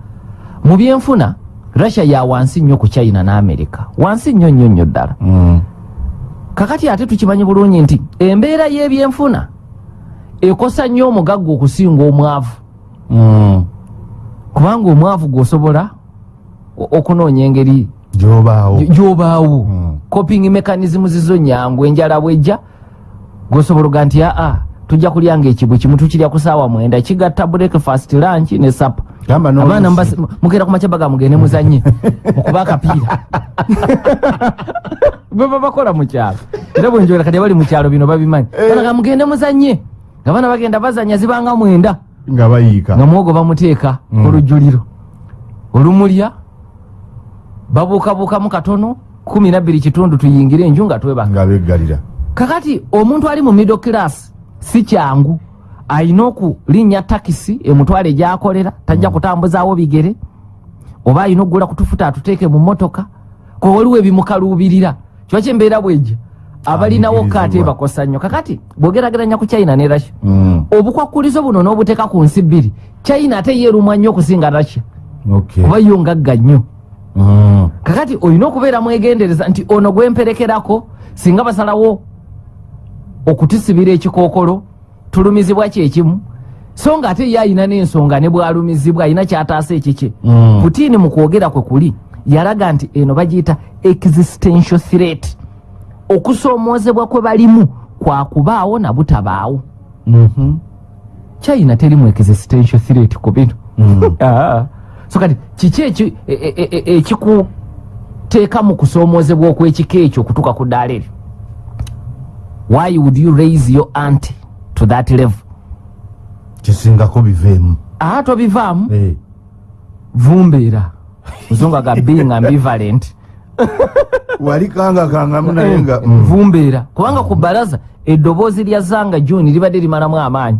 mu byenfuna russia ya wansi nnyo ku china ne america wansi nnyo nnyo nnyo ddala Mm. kakati ate tukimanyi bulungi nti embeera y'ebyenfuna ekosa nnyo omugagga okusinga omwavu Mm. kubanga omwavu gwosobola okunoonya engeri gyobaawo. Gy- gyobaawo. Coping mechanism zizo nyangu enjala bwejja gwosobola oga nti aa tujja kulyanga ekibwe kimu tukirya ku saawa mwenda kigatta breakfast lunch ne sapa abaana mugenda ku macabaga mugende muzanye okuba akapiira. Bwe babakola mu kyalo. Era bwenjogera kati abali mu kyalo bino babimanyi. Banaga mugende muzanye nga baana bagenda bazanya zibanga mwenda. Nga bayiika. Nga mwogo bamuteeka Mm. olujjuliro. Olumulya babuukabuukamu katono kumi nabbiri kitundu tuyingire enju nga twebanga nga beggalira kakati omuntu ali mu middle class si kyangu ayina okulinnya takisi emutwale gyakolera tajja kutambuzaawo bigere oba ayina okugula kutufuta atuteeke mu motoka kwe waliwo ebimukaluubirira kiba kyembeera bwejja abalinawo kate bakosa nnyo. Kakati bwogerageranya ku china ne russia Mm. obukwakulizo buno n'obuteeka ku nsi bbiri china ate yeerumwa nnyo okusinga russia. Okay. kuba yo ngagga nnyo. Mm. Kakati olina okubeera mwegendereza nti ono gwemperekerako singa basalawo okutusibira ekikookolo tulumizibwa kyekimu so nga ate ye ayina n'ensonga ne bwalumizibwa ayina kyataasa ekikye Mm. putini mu kwogera kwe kuli yalaga nti eno bagiyita existential threat okusoomoozebwa kwe balimu kwakubaawo na butabaawo Mhm. china terimu existential threat ku bino Mm. Ah. So kati kiki eki- e- e- e- ekikuteeka mu kusoomoozebwa okw'ekika ekyo okutuuka ku ddaala eryo? Why would you raise your ant to that level? Kisingako biveemu. Aa tobivaamu Eh. vumbeera. Muzungu ga being ambivalent. Wali kangakangamu naye nga mm. vumbeera. Kubanga ku balaza eddoboozi lya zanga juni libadde limalamu amaanyi.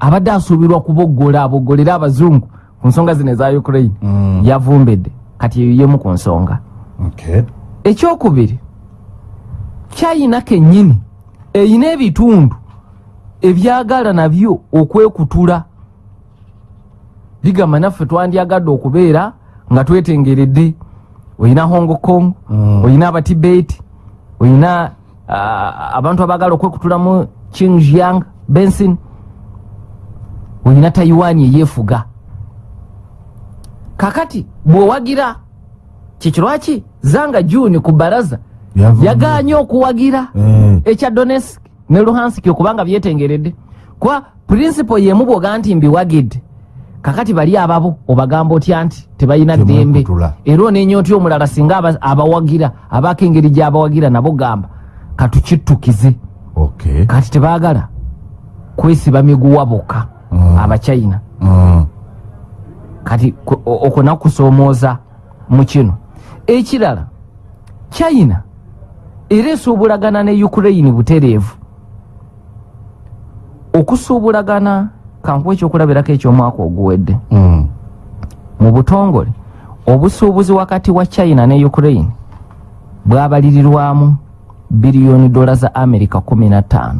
Abadde asuubirwa kuboggola aboggolera abazungu ku nsonga zino eza ukraine Mm. yavumbedde kati eyo yemu ku nsonga Okay. ekyokubiri china kennyini eyina ebitundu ebyagala nabyo okwekutula bigamba naffe twandyagadde okubeera nga twetengeredde oyina hong kong Mm. oyina abatibeti oyina ah, abantu abaagala okwekutula mu qingjiang bensin oyina taiwan eyeefuga kakati bw'owagira. Kikirwaki zanga juni ku baraza yaganye okuwagira Eh. ekya donetsk ne luhansk okubanga byetengeredde. Kuba purinsipo yemu bwoga nti mbiwagidde kakati bali ababo obagamba otya nti tebalina ddembe? era onenya otya omulala singa aba- abawagira abaako engeri gyabawagira nabo gamba katukittukize kati tebaagala kwesiba miguwa bokka Mm. abachina Mm. Kati ku- o- okwo nakusoomooza mu kino. Ekirala china era esuubulagana ne ukraine butereevu. Okusuubulagana kankuwa ekyokulabirako ekyomwaka oguwedde. Mm. mu butongole obusuubuzi wakati wa china ne ukraine bwabalirirwamu biliyoni dola za america 15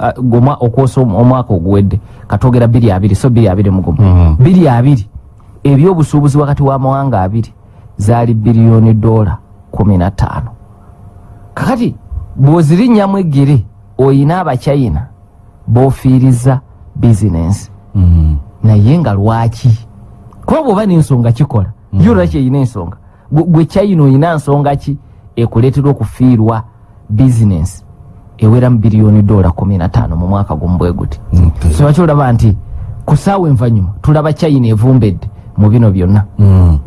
ah, gwe mwa- okwosa om- omwaka oguwedde. Katogera biri abiri so biri abiri mugumu biri abiri. Ebyobusuubuzi wakati w'amawanga abiri zaali biliyoni dola 15 kakati bw'ozirinnyamu eggere oyina abachina boofiiriza bizinensi naye nga lwaki? Kuba bwoba n'ensonga kikola. Yo lwaki eyina ensonga? Gwe- gwe china oyina nsonga ki? Ekuleetera okufiirwa bizinensi ewera mu biliyoni dola 15 mu mwaka gumu bwe guti. Okay. so lwaki olaba nti ku saawa envanyuma tulaba china evumbedde mu bino byonna. Mm.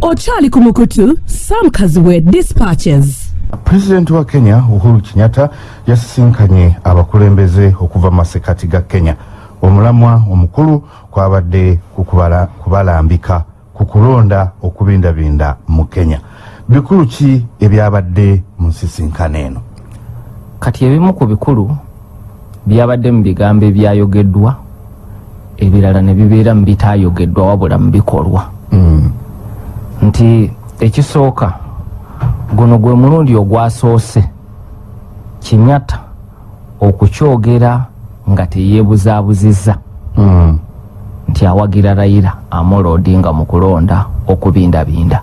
okyali ku mukutu sam kaziwe dispatches. Pulezidenti wa kenya uhuru kenyatta yasisinkanye abakulembeze okuva mu masekati ga kenya. Omulamwa omukulu kwabadde ku kubala- kubalambika ku kulonda okubindabinda mu kenya. Bikulu ki ebyabadde mu nsisinkano eno kati ebimu ku bikulu byabadde mu bigambo ebyayogeddwa ebirala ne bibeera mu bitaayogeddwa wabula mu bikolwa. Mm. nti ekisooka guno gwe mulundi ogwasoose kinyatta okukyogera nga teyeebuzaabuzizza Mm. nti nti awagira rayira amolo odinga mu kulonda okubindabinda.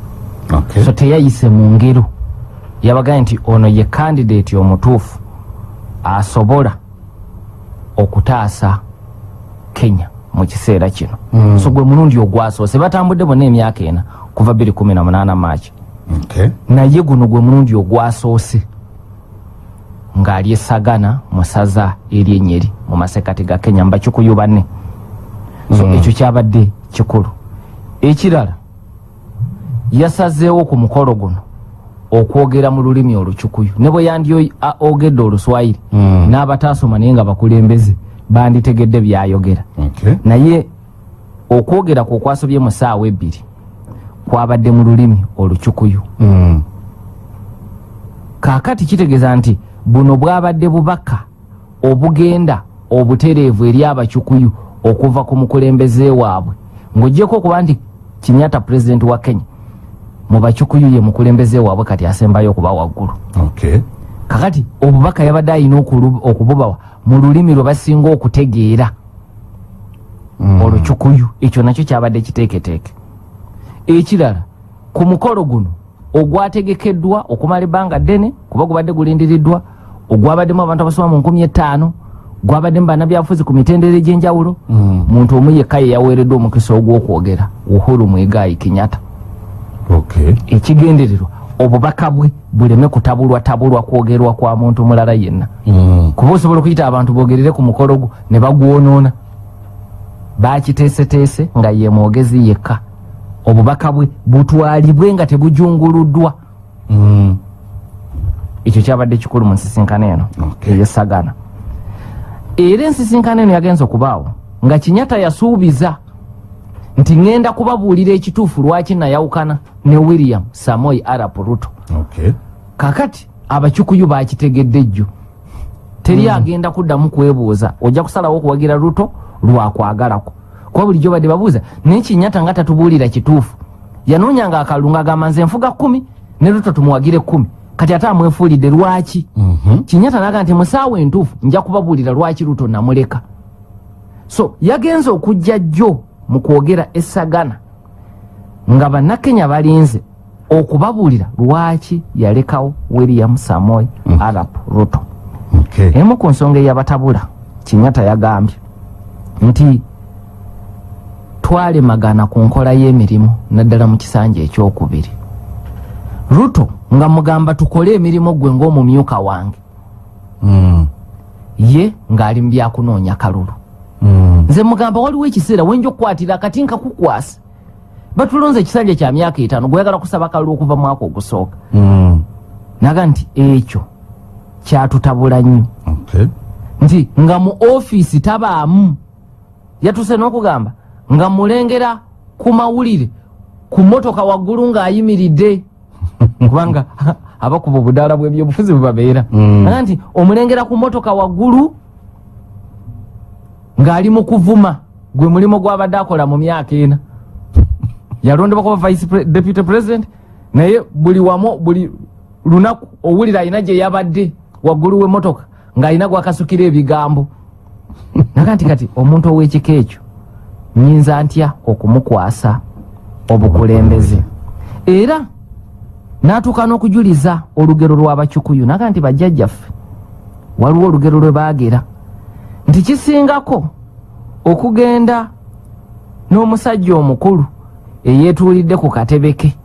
So teyayise mu ngero. Yabagaye nti ono ye kandidate omutuufu asobola okutaasa kenya mu kiseera kino Mm. so gwe mulundi ogwasoose batambudde bonna emyaka ena kuva 218 maaki Okay. naye guno gwe mulundi ogwasoose ng'ali esagana mu saza eryenyeri mu masekati ga kenya mbakikuyu banne so Mm. ekyo kyabadde kikulu ekirala yasazeewo ku mukolo guno okwogera mu lulimi olukyukuyu ne bwe yandi ogedde oluswayiri Mm. n'abataasoma naye nga bakulembeze banditegedde byayogera Okay. naye okwogera kwe okwasobye mu saawa ebbiri kwabadde mu lulimi olukyukuyu Mm. kaakati kitegeeza nti buno bwabadde bubaka obugenda obutereevu eri abakyukuyu okuva ku mukulembeze waabwe ng'ogyeko okuba nti kinyata pulezidenti wa kenya mu bakyukuyu ye mukulembeze waabwe kati asembayo okuba waggulu Okay. kakati obubaka yabadde alina okulu- okububawa mu lulimi lwe basinga okutegeera Mm. olukyukuyu ekyo nakyo kyabadde kiteeketeeke ekirala ku mukolo guno ogwategekeddwa okumala ebbanga ddene kuba gubadde gulindiriddwa ogwabaddemu abantu abasoba mu nkumi etaano gwabaddemu bannabyabufuzi ku mitendera egy'enjawulo Mm. muntu omu yekka ye yaweereddwa omukisa ogw'okwogera uhuru mwegayi kinyata. Ekigendererwa obubaka bwe buleme kutabulwa tabulwa kwogerwa kwa muntu mulala yenna. Mm. kuba osobola okuyita abantu bogerere ku mukolo gwo ne bagwonoona. Bakiteeseteese nga ye mwogezi yekka. Obubaka bwe butwalibwe nga tebujunguluddwa. Mm. ekyo kyabadde kikulu mu nsisinkano eno eyesagana era ensisinkano eno yagenza okubaawo nga kinyata yasuubiza nti ŋŋenda kubabuulira ekituufu lwaki nayawukana ne william samoei arap ruto. Okay. kakati abakyukuyu bakitegedde jjo teri agenda kuddamu kwebuuza ojja kusalawo okuwagira ruto lwakwagalako kuba bulijjo badde babuuza naye kinyata nga tatubuulira kituufu? Yanoonyanga akalulu ng'agamba nze nfuga kumi ne ruto tumuwagire kumi kati ate amwefuulidde lwaki? Mhm. kinyata naga nti musaawa entuufu nja kubabuulira lwaki ruto namuleka. So yagenze okujja jjo mu kwogera esagana nga bannakenya balinze okubabuulira lwaki yalekawo william samoei Mm. arap ruto Okay. emu ku nsonga eyabatabula kinyata yagambye nti twalemagana ku nkola y'emirimu naddala mu kisanja ekyokubiri ruto nga mugamba tukole emirimu gwe ng'omumyuka wange Mm. ye ng'ali mu byakunoonya kalulu Mm. Nze mugamba waliwo ekiseera wenja okukwatira akati nkakukwasa batulonze ekisanja kya myaka etaano gweyagala kusaba kalulu okuva mwaka ogusooka. Mm. naga nti ekyo kyatutabula nnyo. Nti nga mu ofiisi tabaamu yatuse n'okugamba nga mulengera ku mawulire ku motoka waggulu ng'ayimiridde. Kubanga abakuba obudaala bw'ebyobufuzi bwe babeera Mm. naga nti omulengera ku motoka waggulu ng'ali mu kuvuma gwe mulimu gw'abadde akola mu myaka ena. Yalondebwa kuba vice pre- deputy president naye buli wamu buli lunaku owulira alina gye yabadde waggulu w'emmotoka ng'alina gwakasukira ebigambo. Naga nti kati omuntu ow'ekika ekyo nyinza ntya okumukwasa obukulembeze? Era n'atuuka n'okujuliza olugero lw'abakyukuyu naga nti bajjajjaffe waliwo olugero lwe baagera nti kisingako okugenda n'omusajja omukulu eyeetuulidde ku katebe ke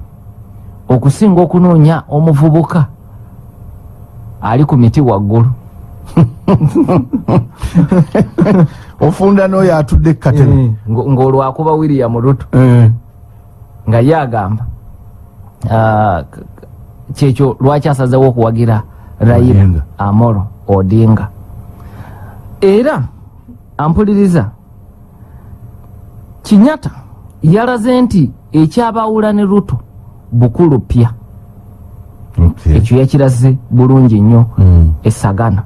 okusinga okunoonya omuvubuka ali ku miti waggulu. Ofunda n'oyo atudde kukatebe Eh, ngo- ng'olwakuba william ruto. Eh. nga ye agamba ah, kyekyo lwaki asazewo okuwagira raila amoro odinga era ampuliriza. Kinyata yalaze nti ekyabawula ne ruto bukulu pya ekyo yakiraze bulungi nnyo Mm. esagana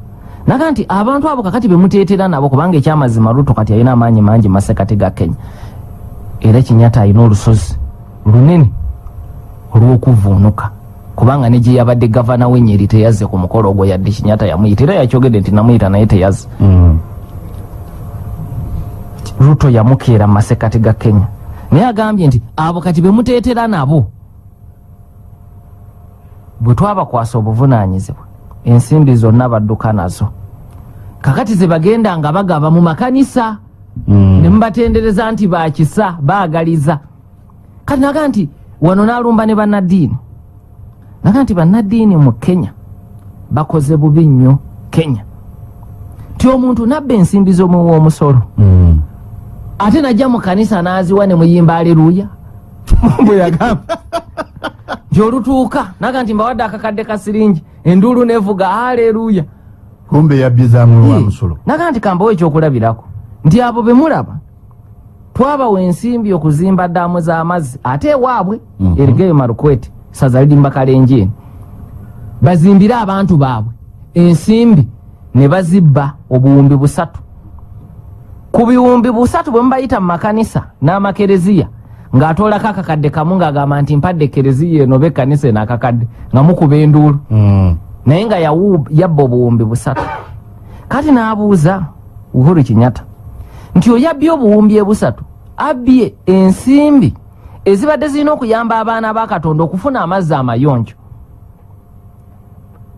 naga nti abantu abo kakati bemuteetera nabo kubanga ekyamazima ruto kati alina amaanyi mangi masekati ga kenya era kinyata alina olusozi lunene olw'okuvuunuka kubanga ne gye yabadde gavana w'enyeri teyazze ku mukolo ogwo yadde kinyata yamuyita era yakyogedde nti namuyita naye teyazze. Mm. ruto yamukeera mu masekati ga kenya. Naye agambye nti abo kati bemuteetera nabo bwe twabakwasa obuvunaanyizibwa ensimbi zonna badduka nazo. Kakati ze bagenda nga bagaba mu makanisa Mm. ne mubatendereza nti bakisa baagaliza. Kati naga nti wano n'alumba ne bannaddiini naga nti bannaddiini mu kenya bakoze bubi nnyo kenya. Ti omuntu nabba ensimbi z'omuwa omusolo Mm. ate najja mu kanisa n'aziwa ne muyimba aleluya bwe yagamba. Nti olutuuka naga nti mbawadde akakadde ka siringi enduulu nevuga aleluya kumbe yabbizaamu wa musolo. naga nti kambawo ekyokulabirako nti abo be mulaba twabawa ensimbi okuzimba ddaamu z'amazzi ate ewaabwe Mhm. erigeyo marukwete saza lirimba kalenjini bazimbire abantu baabwe. Ensimbi ne bazibba obuwumbi busatu. Ku biwumbi busatu bwe mubayita mu makanisa n'amakereziya ng'atoolako akakadde kamu ng'agamba nti mpadde kereziya eno oba ekkanisa eno akakadde nga mukuba enduulu. Mm. naye nga yabba obuwumbi busatu. Kati n'abuuza uhuru kinyata nti oyabbye obuwumbi ebusatu? Abbye ensimbi ezibadde zirina okuyamba abaana ba katonda okufuna amazzi amayonjo.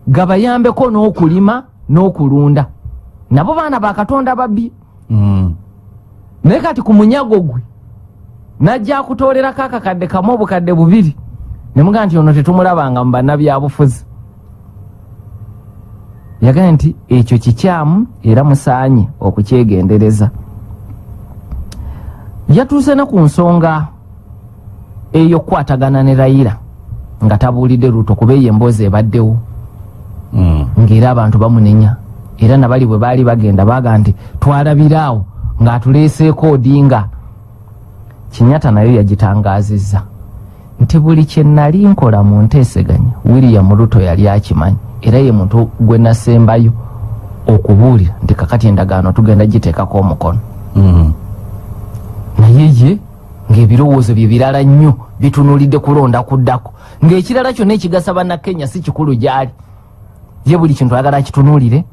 Gabayambeko n'okulima n'okulunda. Nabo baana ba katonda babbye Mm. naye kati ku munyago gwe najja akutoolerako akakadde kamu obukadde bubiri. Ne mugaa nti ono tetumulabanga mu bannabyabufuzi. Yagambye nti ekyo kikyamu era musaanye okukyegendereza. Yatuuse ne ku nsonga ey'okukwatagana ne rayira nga tabuulidde luto kuba eyo emboozi ebaddewo. Mm. ng'era abantu bamunenya. Era nabali bwe baali bagenda baga nti twalabiraawo ng'atuleeseeko odinga kinyata nayo yagitangazizza. Nti buli kye nali nkola mu nteeseganya william ruto yali akimanyi. Era ye muntu gwe nasembayo okubuulira nti kakati endagaano tugenda giteekako omukono. Mm. naye ye ng'ebirowoozo bye birala nnyo bitunulidde kulonda kuddako. Ng'ekirala kyonna ekigasa bannakenya si kikulu gy'ali. Ye buli kintu ayagala akitunuulire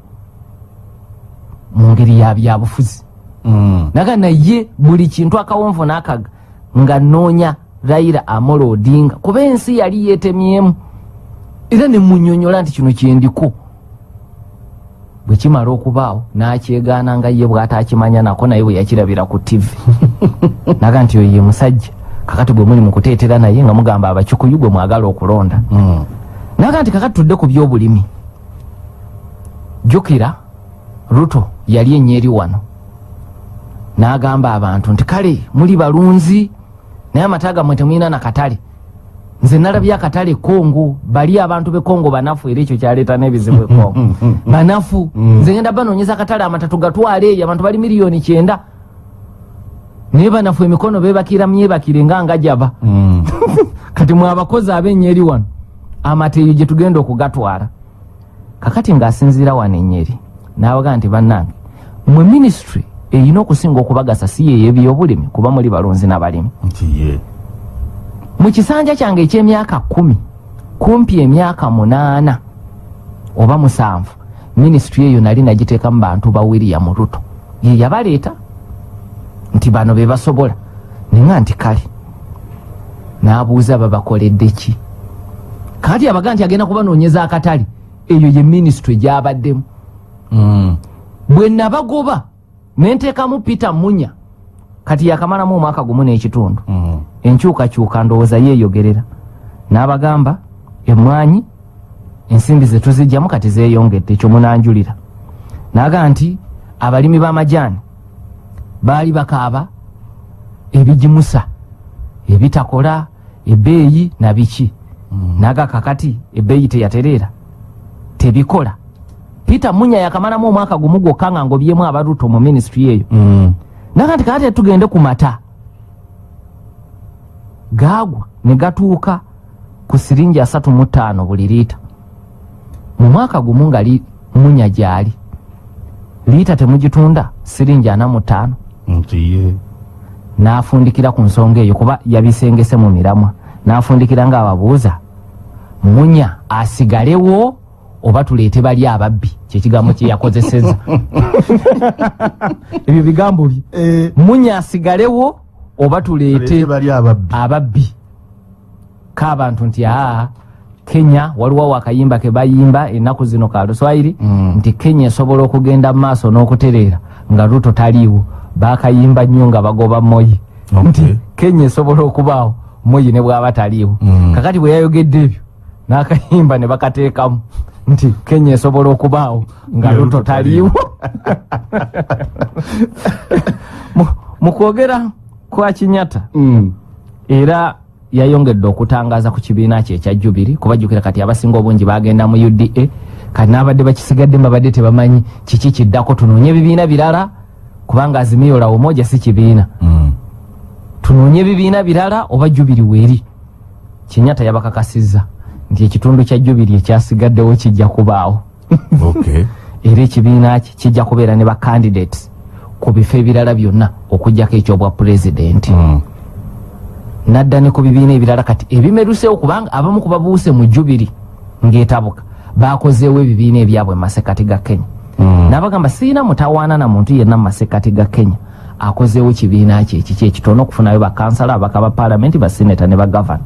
mu ngeri ya byabufuzi Mm. naga naye buli kintu akawonvu n'akaga nga noonya rayira amolo odinga kuba ensi yali yeetemyemu. Era nemunyonyola nti kino kyendiko bwe kimala okubaawo n'akyegaana nga ye bw'ata akimanya nako naye bwe yakirabira ku tivi naga nti oyo ye musajja kakati gwe muli mu kuteetera naye nga mugamba abakikuyu gwe mwagala okulonda. Mm. naga nti kakati tudde ku byobulimi. Jjukira ruto yali enyeeri wano. N'agamba abantu nti kale muli balunzi naye amata gammwe temulina nakatale nze nalabye akatale kongo bali abantu be kongo banafu era ekyo kyaleeta n'ebizibu e kongo. Banafu. Nze ngenda banoonyeza akatale amata tugatwale eyo abantu bali miliyoni kyenda naye banafu emikono bebakira myebakire nga ngajaba Mm. kati mwe abakozi ab'ennyeri wano amata eyo gye tugenda okugatwala. Kakati ng'asinziira wano ennyeri n'abagaa nti bannange mwe minisitule erina okusinga okubagasa si yeyo ebyobulimi kuba muli balunzi n'abalimi mu kisanja kyange eky'emyaka kumi kumpi emyaka munaana oba musanvu minisitule eyo nali nagiteekamu bantu ba william ruto ye yabaleeta nti bano be basobola. Ninga nti kale n'abuuza babakoledde ki? Kati abaga nti agenda kubanoonyeza akatale eyo ye minisitule gyabaddemu. Mm. bwe nabagoba ne nteekamu peter munya kati yakamalamu omwaka gumu n'ekitundu. Mm. enkyukakyuka ndowooza yeeyogerera. N'abagamba emmwanyi ensimbi ze tuzijjamu kati zeeyongedde ekyo munanjulira. Naga nti abalimi b'amajaani baali bakaaba ebigimusa ebitakola ebbeeyi na biki. Naga kakati ebbeeyi teyatereera tebikola. Peter munya yakamalamu omwaka gumu gwokka nga ngobyemu abaruto mu minisitule eyo. Mm. naga nti kakati tugende ku mata. Gaagwa ne gatuuka ku siringi asatu mu ttaano buli liita. Mu mwaka gumu nga munya gyali. Liita temugitunda siringi ana mu ttaano nti ye. N'afundikira ku nsonga eyo kuba yabisengese mu miramwa. N'afundikira ng'ababuuza munya asigalewo oba tuleete bali ababbi? Kyekigambo kyeyakozeseza ebyo bigambo bye. Eh, munya asigalewo oba tuleete ababbi. k'abantu nti aa kenya waliwo wakayimba ke bayimba ennaku zino ka luswayiri. Mm. nti kenya esobola okugenda mu maaso n'okutereera nga luto taliiwo. Bakayimba nnyo nga bagoba moyi Okay. nti kenya esobola okubaawo moyi ne bwaba taliiwo. Mm. kakati bwe yayogedde ebyo n'akayimba ne bakateekamu. Nti kenya esobola okubaawo nga luto taliiwo. Mu- mu kwogera kwa kinyata Mm. era yayongedde okutangaza ku kibiina kye ekya jubiri kubajjukira kati abasinga obungi bagenda mu uda kati n'abadde bakisigadde babadde tebamanyi kiki kiddako? Tunoonye ebibiina birala kubanga azimio la umoja si kibiina. Mm. tunoonye ebibiina birala oba jubiri weeri? Kinyata yabakakasizza nti ekitundu kya jubiri ekyasigaddewo kijja kubaawo. Era ekibiina kye kijja kubeera ne bacandidates ku bifo ebirala byonna okugjako ekyobwa pulezidenti Mm. nadda ne ku bibiina ebirala kati ebimerusewo kubanga abamu ku babuuse mu jubiri ng'etabuka bakozeewo ebibiina ebyabwe mu masekati ga kenya. Mm. n'abagamba siina mutawaana na muntu yenna mu masekati ga kenya akozeewo kibiina kye ekiki ekitono okufunayo bakansala abaka ba paalamenti basineta ne bagavana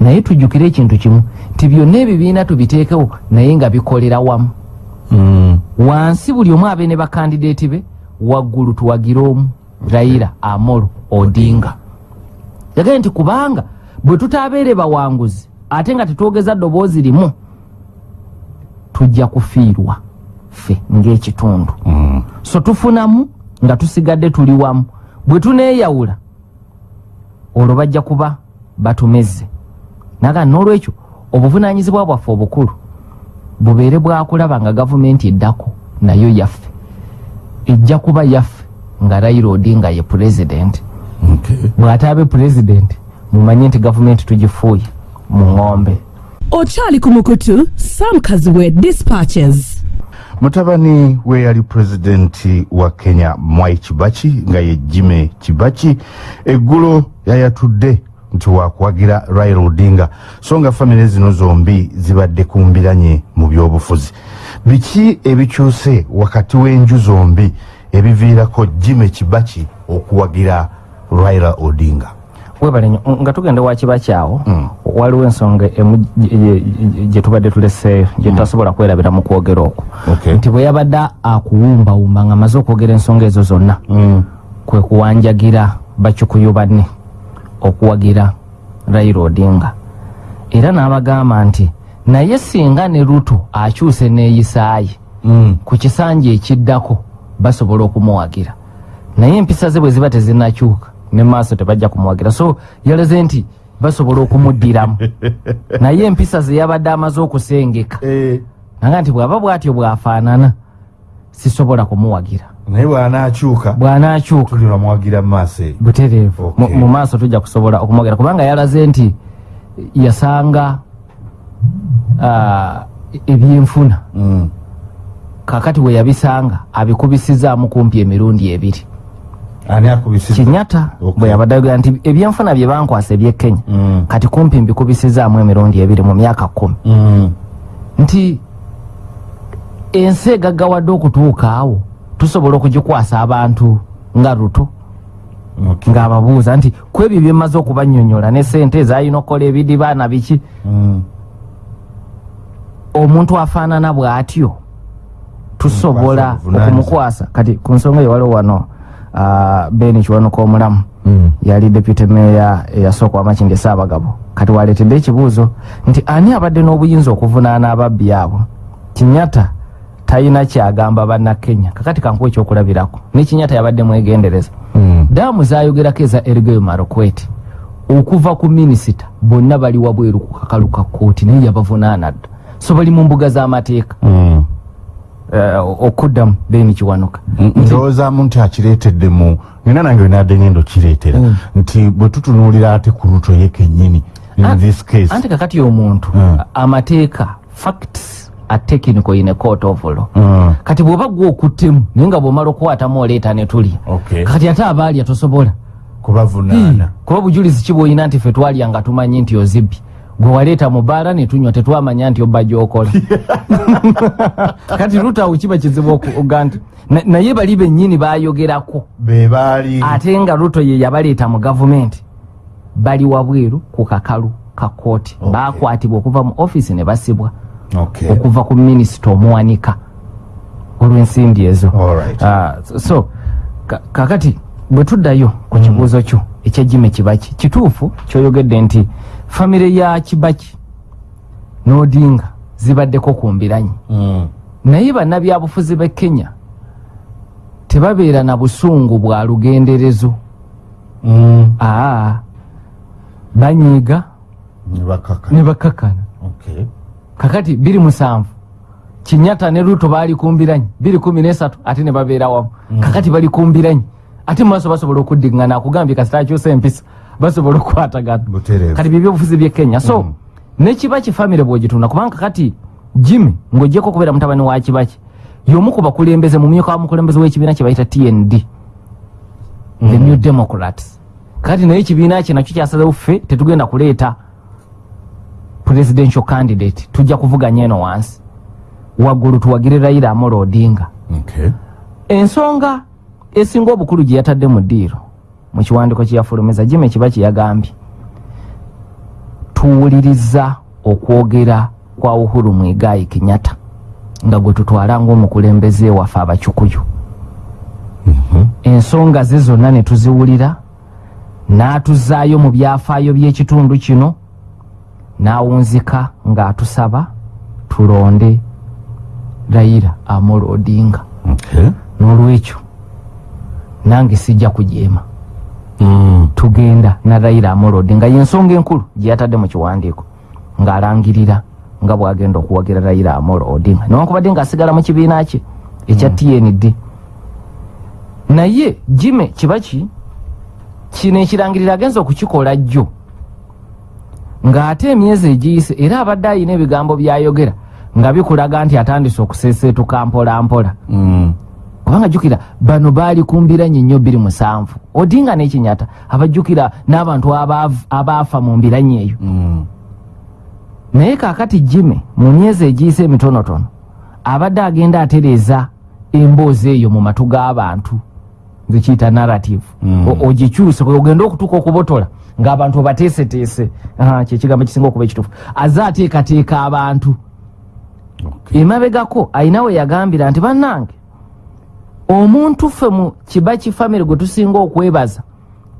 naye tujjukire ekintu kimu nti byonna ebibiina tubiteekewo naye nga bikolera wamu. Mm. wansi buli omu abe ne bakandideeti be waggulu tuwagire omu raira amolo odinga. Yagaye nti kubanga bwe tutabeere bawanguzi ate nga tetwogeza ddoboozi limu tujja kufiirwa ffe ng'ekitundu. Mm. so tufunamu nga tusigadde tuli wamu. Bwe tuneeyawula olwo bajja kuba batumezze. Naga n'olwekyo obuvunaanyizibwa bwaffe obukulu bubeere bwakulaba nga gavumenti eddako nayo yaffe. Ejja kuba yaffe nga raila odinga ye pulezidenti Okay. bw'ataabe pulezidenti mumanye nti gavumenti tugifuuye mu ŋŋombe okyali ku mukutu sam kaziwe dispatches. Mutabani we yali pulezidenti wa kenya mwai kibaki nga ye jime kibaki eggulo yayatudde nti wakuwagira raila odinga. So nga famire zino zombi zibadde kumbiranye mu byobufuzi. Biki ebikyuse wakati w'enju zombi ebiviirako jime kibaki okuwagira raila odinga webale nnyo nga tugenda wakiba kyawo Mm. waliwo ensonga emu gye- tubadde tuleseeyo gye tutasobola kwerabira mu kwogera okwo Okay. nti bwe yabadde akuwumbawumba nga amaze okwogera ensonga ezo zonna Mm. kwe kuwanjagira bakyukuyu banne okuwagira raila odinga era n'abagamba nti naye singa ne ruto akyuse neeyisaaye Mm. ku kisanja ekiddako basobola okumuwagira naye empisa ze bwe ziba tezinakyuka ne maaso tebajja kumuwagira so yalaze nti basobola okumuddiramu. Naye empisa ze yabadde amaze okusengeka. Eh, naga nti bw'aba bw'atyo bw'afaanana sisobola kumuwagira. Naye bw'anaakyuka bw'anaakyuka. tuli bamuwagira mu maaso eyo butereevu. Mu maaso tujja kusobola okumuwagira kubanga yalaze nti yasanga ah, ebyenfuna. Mm. kakati we yabisanga abikubisizaamu kumpi emirundi ebiri ani akubisiza kinyata Okay. bwe yabadde ayogera nti ebyenfuna bye bankwasa eby'e kenya Mm. kati kumpi mbikubisizaamu emirundi ebiri mu myaka kumi Mm. nti ensi egaggawadde okutuuka awo tusobola okugikwasa abantu nga luto Okay. ng'ababuuza nti ku ebyo byemmaze okubannyonnyola ne sente ezalina okukola ebidiba na biki Mm. omuntu afaanana bw'atyo tusobola okumukwasa kati ku nsonga eyo waliwo wano ah, beni kiwanuka omulamu Mm. yali deputy meya eyasooka wamakindi esaabagabo kati waleetedde ekibuuzo nti ani abadde n'obuyinza okuvunaana ababbi abo? Kinyata talina kyagamba bannakenya. Kakati kankuwa ekyokulabirako ne kinyata yabadde mwegendereza. Mm. daamu zayogerako eza ergeyo marokweti okuva ku minisita bonna bali wabweru ku kakalu ka kooti naye yabavunaana dda. So bali mu mbuga z'amateeka. Mm. Okuddamu beni kiwanuka ndowoozamu nti akireetedde mu nina nange wenadde ngendo kireetera Mm. nti bwe tutunuulira ate ku luto ye kennyini in An- this case. anti kakati omuntu Mm. amateeka facts are technical in a court of law. Mm. kati bw'oba gwe okuttemu naye nga bw'omala okukwatamu oleeta ne tulya Okay. kati ate abaalya tosobola kubavunaana kuba bujulizi ki bw'olina nti ffe twalya nga tumanyi nti ozibbi gwe waleeta mu bbaala ne tunywa tetwamanya nti obba gyokola kati rutawo kiba kizibu okuga nti na- naye bali bennyini bayogerako be baali ate nga ruto ye yabaleeta mu gavumenti bali wabweru ku kakalu ka kooti Okay. bakwatibwa okuva mu offisi ne basibwa Okay. okuva ku minisita omuwanika olw'ensimbi ezo Alright. Ah, so- so ka- kakati bwe tuddayo ku kibuuzo kyo ekya jime kibaki kituufu kyoyogedde nti famire ya kibaki n'odinga zibaddeko ku mbiranyi Mm. naye bannabyabufuzi b'e kenya tebabeera na busungu bwa lugenderezo Mm. aa banyiiga Ne bakaka. ne bakakana Okay. kakati biri musanvu kinyata ne ruto baali kumbiranyi biri kumi nesatu ate ne babeera wamu kakati bali kumbiranyi ate mu maaso basobola okuddiŋŋana akugambye kasita akyusa empisa basobola okukwatagana kati byebyobufuzi bye kenya. So Mm. nekibaki famire bwogitunda? Kubanga kati jimmy ng'ogyeko okubeera mutabani wa kibaki y'omu ku bakulembeze mu myuka wa mukulembeze w'ekibiina kye bayita tnd the new democrats. Kati naye ekibiina kye nakyo kyasazewo ffe tetugenda kuleeta presidential candidate. Tujja kuvuganya eno wansi. Waggulu tuwagire rayira amolo odinga. Okay. ensonga esinga obukulu gye yatadde mu ddiiro mu kiwandiiko kye yafulumeza jime kiba kye yagambye tuwuliriza okwogera kwa uhuru mwigayi kenyatta nga gwe tutwala ng'omukulembeze waffe abakyukuyu ensonga ze zonna ne tuziwulira n'atuzaayo mu byafaayo by'ekitundu kino n'awunzika ng'atusaba tulonde rayira amolo odinga. N'olwekyo nange sijja kujeema. Tugenda na rayira amolodi nga yensonga enkulu gye yatadde mu kiwandiiko ng'alangirira nga bw'agenda okuwagira rayira amolo odinga newankubadde ng'asigala mu kibiina kye ekya tnd naye jime kibaki kino ekirangirira agenza okukikola jjo ng'ate emyezi egiyise era abadde ayina ebigambo by'ayogera nga bikulaga nti atandise okuseeseetuka mpola mpola Mm. Kubanga jjukira bano baali kumbiranye nnyo bbiri musanvu odinga n'ekinyata abajjukira n'abantu abaafa mu mbiranye eyo Mm. naye kaakati jime mu myezi egiyise emitonotono abadde agenda atereeza emboozi eyo mu matu g'abantu nze kiyita narrative Mm. Ogikyuse ogenda okutuuka okubotola ng'abantu obateeseteese kyekigambo kisinga okuba ekituufu aze ateekateeka abantu Okay. emabegako ayina we yagambira nti bannange omuntu ffe mu kibaki famire gwe tusinga okwebaza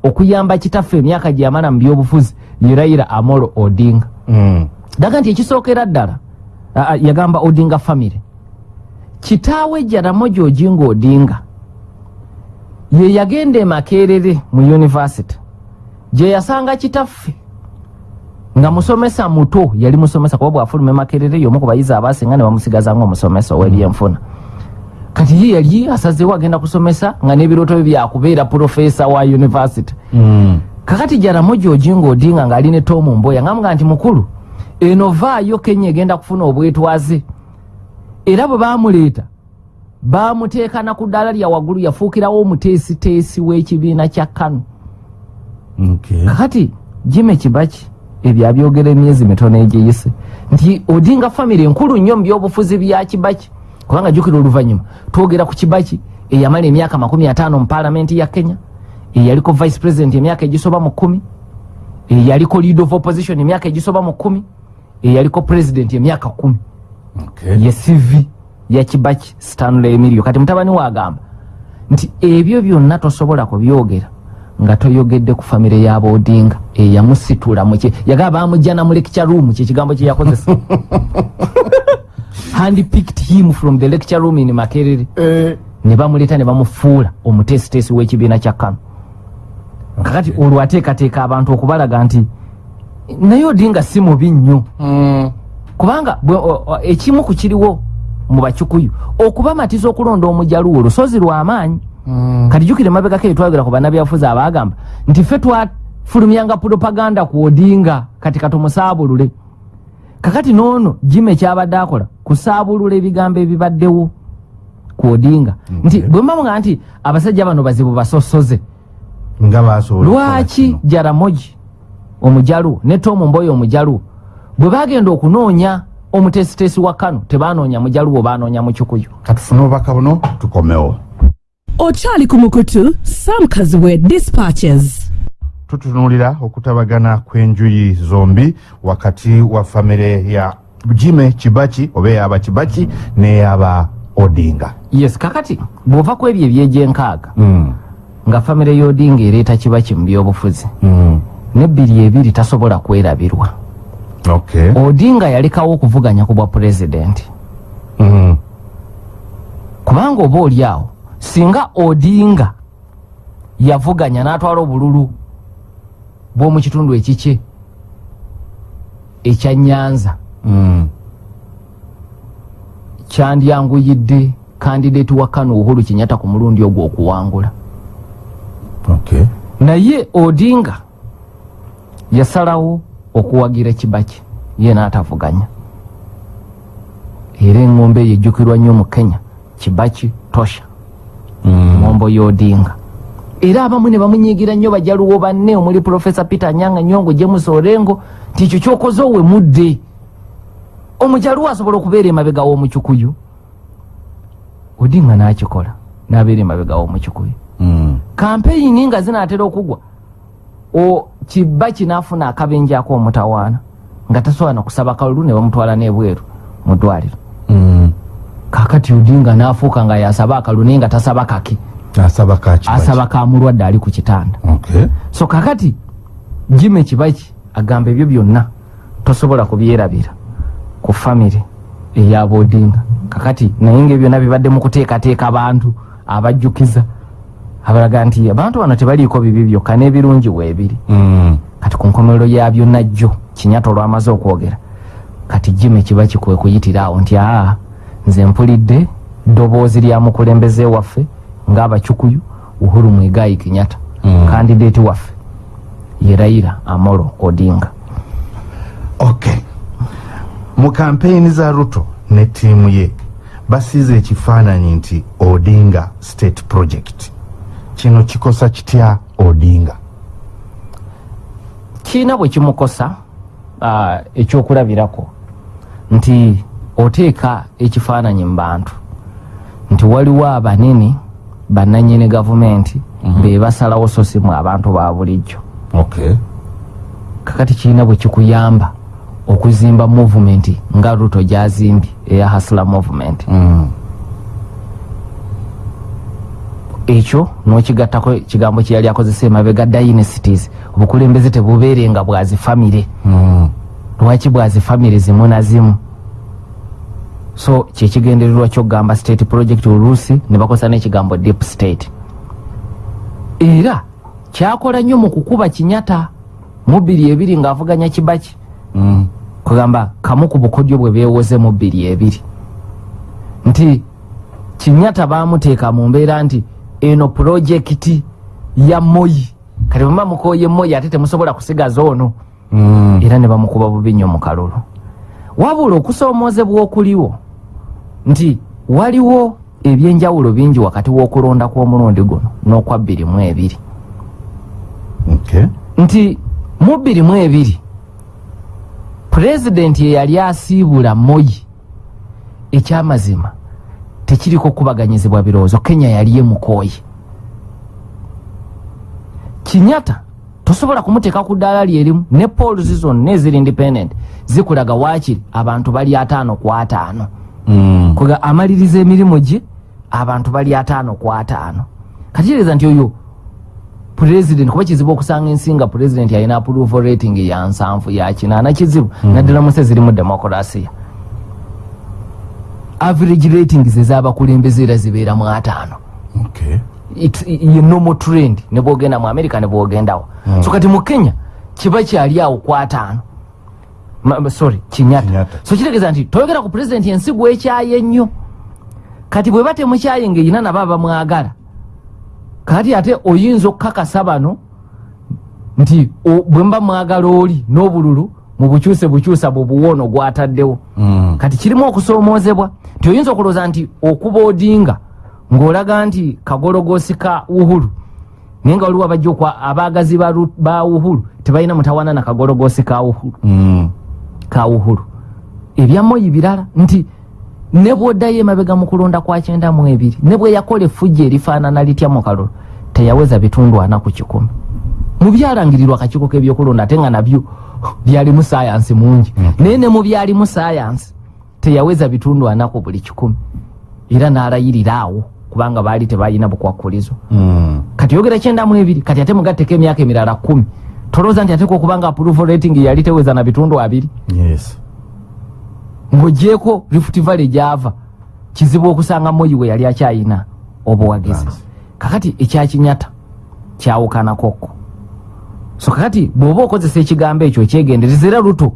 okuyamba kitaffe emyaka gye yamala mu byobufuzi yerayira amolo odinga Mm. daga nti ekisookera ddala yagamba odinga famire kitaawe jaramogi ojinga odinga ye yagenda emakerere mu univesity gye yasanga kitaffe nga musomesa muto yali musomesa kuba bwafuluma emakerere yomu ku bayizi abasinga ne bamusigaza ngaomusomesa ow'ebyenfuna kati ye yali asazeewo agenda kusomesa nga n'ebirooto bye byakubeera purofesa wa univesity Mm. kakati jaramogi ojinga odinga ng'ali ne tomu mboya ngamuga nti mukulu eno vaayo kenya egenda kufuna obwetwaze era bwe bamuleeta bamuteeka na ku ddaala lya waggulu yafuukirawo omuteesiteesi w'ekibiina kya kanu Okay. kakati jime kibaki ebyo abyogera emyezi mitono egiyise nti odinga famire enkulu nnyo mu byobufuzi bya kibaki kubanga jjukira oluvannyuma. Twogera ku kibaki eyamala emyaka makumi ataano mu paalamenti ya kenya eyaliko vice president emyaka egisoba mu kumi eyaliko lead of opposition emyaka egisoba mu kumi eyaliko president emyaka kumi Okay. ye cv ya kibaki stanley emilio. Kati mutabani waagamba nti ebyo byonna tosobola kubyogera nga toyogedde ku famire y'aboodinga eyamusitula muki yagamba bamujjana mu lecture room kyekigambo kye yakozesa handpicked him from the lecture room in makerere Eh. ne bamuleeta ne bamufuula omuteesiteesi w'ekibiina kya kano kakati olwo ateekateeka abantu okubalaga nti naye odinga si mubi nnyo Mm. kubanga ekimu ku kiriwo mu bakyukuyu okubamatiza okulonda omujaluwo lusozi lw'amaanyi Mm. kati jjukira emabegako etwagera ku bannabyabufuzi abagamba nti ffe twafulumyanga propaganda ku odinga kati katumusaabulule kakati noono jima ekyabadde akola kusaabulula ebigambo ebibaddewo ku odinga. Nti Okay. bwe mbamuga nti abasajja bano bazibu basosoze. Lwaki jaramogi omujaluwo ne tomu mboyo omujaluwo bwe bagenda okunoonya omutesitesi wa kano tebanoonya mujaluwo banoonya mukikuyu katufune obubaka buno tukomewo. Okyali ku mukutu samkaziwe dispatches tutunuulira okutabagana kw'enjuyi zombi wakati wa famire ya jime kibaki oba eyaba kibaki n'eyaba odinga. Yes kakati bw'ova ku ebyo ebyegyenkaaga Mm, nga famire y'odinga ereeta kibaki mu byobufuzi mm, nebbiri ebiri tasobola kwerabirwa. Okay. odinga yalekawo okuvuganya ku bwa pulezidenti. Mm, kubanga oba oli awo singa odinga yavuganya n'atwala obululu bw'omu kitundu ekikye ekya nyanza. Mm, kyandyanguyidde kandideeti wa kano uhuru kinyata ku mulundi ogwo okuwangula. Naye odinga yasalawo okuwagira kibaki. Ye n'atavuganya. Era eŋŋombe eyo ejjukirwa nnyo mu kenya. Kibaki tosha. Ŋŋombo y'odinga era abamu ne bamunyiigira nnyo bajaluwo banne omuli profesa peter nyanga nyongo james orengo nti ekyo kyokoze owe mudde. Omujaluwo asobola okubeera emabega w'omukikuyu odinga n'akikola n'abeera emabega w'omukikuyu kampeyini nga zinaatera okugwa. O kiba kinaafuna akabenje ako omutawaana nga tasobola nakusaba kalulu ne bamutwala n'ebweru mu ddwaliro. Mm. kakati odinga n'afuuka nga yasaba akalulu naye nga tasaba kake asaba ka kibaki asaba ka mulwadde ali ku kitanda okay. so kakati jime kibaki agamba ebyo byonna tosobola kubyerabira ku famire eyabodinga kakati naye nga byonna bibadde mu kuteekateeka abantu abajjukiza abalaga nti abantu bano tebaliiko bibi byokka n'ebirungi weebiri mm. kati ku nkomerero ya byonna jjo kinyata olwamaze okwogera kati jime kibaki kwe kuyitira awo nti aa nze mpulidde ddoboozi lya mukulembeze waffe ng'abakikuyu uhuru mwigayi kinyata Mm. kandideeti waffe ye raira amolo odinga okay. mu kampeyini za ruto ne ttiimu ye basiize ekifaananyi nti odinga state project kino kikosa kitya odinga kiina bwe kimukosa ah, ekyokulabirako nti oteeka ekifaananyi mu bantu nti waliwo abanene bannanyini gavumenti be basalawo so si mu abantu ba bulijjo okay. kakati kiina bwe kikuyamba okuzimba movement nga ruto gyazimbye eya hasla movement mm. ekyo n'okigattako ekigambo kye yali akozesa emabega dynasties obukulembeze tebubeerenga bwazifamire Mm. lwaki bwazifamire zimu na zimu so kyekigendererwa kyokugamba state project oluusi ne bakozesa n'ekigambo deep state. Era kyakola nnyo mu kukuba kinyata mu bbiri ebiri ng'avuganya kibaki. Mm. kugamba kamu ku bukodyo bwe beewoze mu bbiri ebiri. Nti kinyata bamuteeka mu mbeera nti eno pulojekiti ya moyi kati bwemba mukoye moyi ate temusobola kusigaza ono. Mm. era ne bamukuba bubi nnyo mu kalulu. Wabula okusoomoozebwa okuliwo nti waliwo ebyenjawulo bingi wakati w'okulonda kw'omulundi guno n'okwa bbiri mu ebiri okay. nti mu bbiri mu ebiri pulezidenti ye yali asiibula moyi ekyamazima tekiriko kubaganyizibwa birowoozo kenya yali emukooye kinyata tosobola kumuteeka ku ddaala lyerimu ne pols zonna eziri independent zikulaga waakiri abantu bali ataano ku ataano Mm. Kwega amaliriza emirimu gye abantu bali ataano ku ataano. Kategeeza nti oyo pulezidenti kuba kizibu okusanga ensi nga pulezidenti alina approval rating ya nsanvu ya kinaana kizibu naddala mu nsi ezirimu demokolasiya average ratings ez'abakulembeze era zibeera mu ataano. Okay. Ye normal trend ne bwogenda mu america ne bwogendawo. Mm. so kati mu kenya kiba kyali awo ku ataano sorry Kenyatta. so kitegeeza nti toyogera ku pulezidenti ensi gwekyaye nnyo. Kati bwe batemukyaye ngaerina nabo abamwagala kati ate oyinza okukakasa bano nti bwe mba mwagala oli n'obululu mu bukyuse bukyusa bwe buwoono gwataddewo. Mm. kati kirimu okusoomoozebwa nti oyinza okulowooza nti okuba odinga ng'olaga nti kagologosi ka uhuru naye nga waliwo abajja okwa abaagazi ba Ru- ba uhuru tebalina mutawaana na kagologosi ka uhuru Mm. ka uhuru. Ebya moyi birala nti ne bwoddayo emabega mu kulonda kwa kyenda mu ebiri ne bwe yakola effujja erifaanana litya mu kalolo teyaweza bitundu ana ku kikumi. Mu byalangirirwa kakiiko k'ebyokulonda ate nga nabyo byalimu sayansi mungi. Naye ne mu byalimu sayansi teyaweza bitundu ana ku buli kikumi. Era n'alayirira awo kubanga baali tebalina bukwakkulizo Mm. kati yogera kyenda mu ebiri kati ate mugatteko emyaka emirala kumi tolowooza nti ateeka okubanga approval rating yali teweza na bitundu abiri. Yes. Ng'ogyeko rift valley gyava kizibu okusanga moyi we yali akyayina obuwagizi. Kakati ekyakinyata kyawukanakokko so kakati bw'oba okozesa ekigambo ekyo ekyegendereza era luto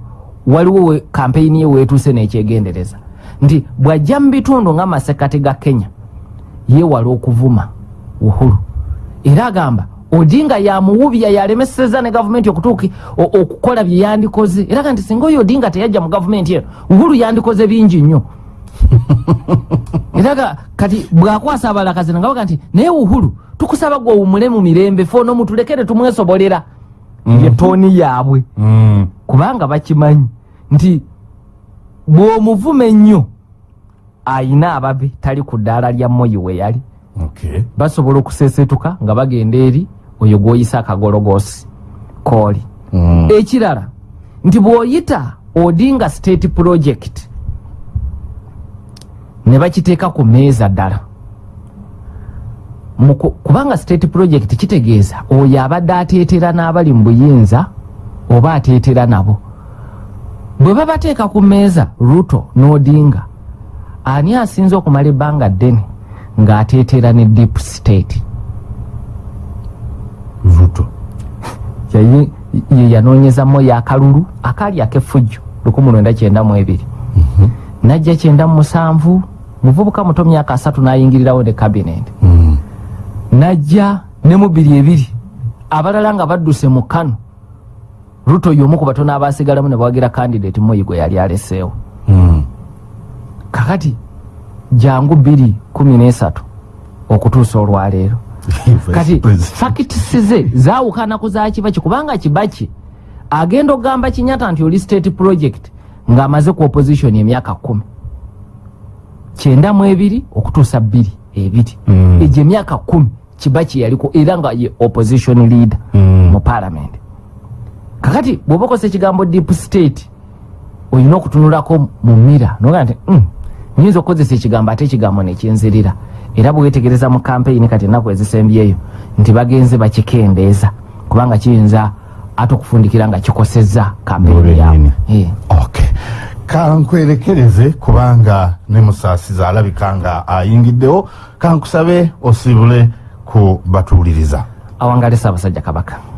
waliwo kampeyini ye weetuuse n'ekyegendereza nti bw'ajja mu bitundu nga masekati ga kenya yeewala okuvuma uhuru. Era agamba odinga yamuwubya yalemeseza ne gavumenti okutuuki okukola bye yandikoze. Era ga nti singa oyo odinga teyajja mu gavumenti eno uhuru yandikoze bingi nnyo. Era kati bwakwasa abalakazi nangabaga nti naye uhuru tukusaba gwe owumule mu mirembe fe ono mutulekere tumwesobolera ye tooni yaabwe. Mm. kubanga bakimanyi nti bw'omuvuma ennyo ayina ababe tali ku ddaala lya moyi we yali. Basobola okusesetuka nga bagenda eri oyo gw'oyisa akagologoosi kooli Mm. ekirala nti bw'oyita odinga state project ne bakiteeka ku meeza ddala. Kubanga state project kitegeeza oyo abadde ateetera n'abali mu buyinza oba ateetera nabo. Bwe babateeka ku meeza ruto n'odinga ani asinze okumala ebbanga ddene ng'ateetera ne deep state ruto Yayi- ye yanoonyezamu yakalulu akaali ak'effujjo 1992 najja 97 muvubuka muto myaka asatu n'ayingirirawo ne kabineti Mm. najja ne mu biri ebiri abalala nga badduse mu kano ruto y'omu ku batono abasigalamu ne bawagira kandidate moyi gwe yali aleseewo. Mm. kakati jangu bbiri kumi n'esatu okutuusa olwaleero kati President. fakitisi ze zaawukana ku za kibaki kubanga kibaki agenda okugamba kinyata nti oli state project ng'amaze ku opposition emyaka kumi kyenda mu ebiri okutuusa bbiri ebiri Mm. egyo emyaka kumi kibaki yaliko era nga ye opposition leader Mm. mu parliament kakati bw'oba okozesa ekigambo deep state olina okutunulako mu mira noga nti "Mm, nyinza okukozesa ekigambo ate ekigambo nekinzirira era bwewetegereza mu kampeyini kati ennaku ezisembyeyo nti bagenze bakikendeeza kubanga kiyinza ate okufundikira nga kikosezza kampeyini yaabwe. Eh. okay kankwerekereze kubanga ne musaasiza alabika nga ayingiddewo. Kankusabe osibule ku batuuliriza. Awangale saabasajja kabaka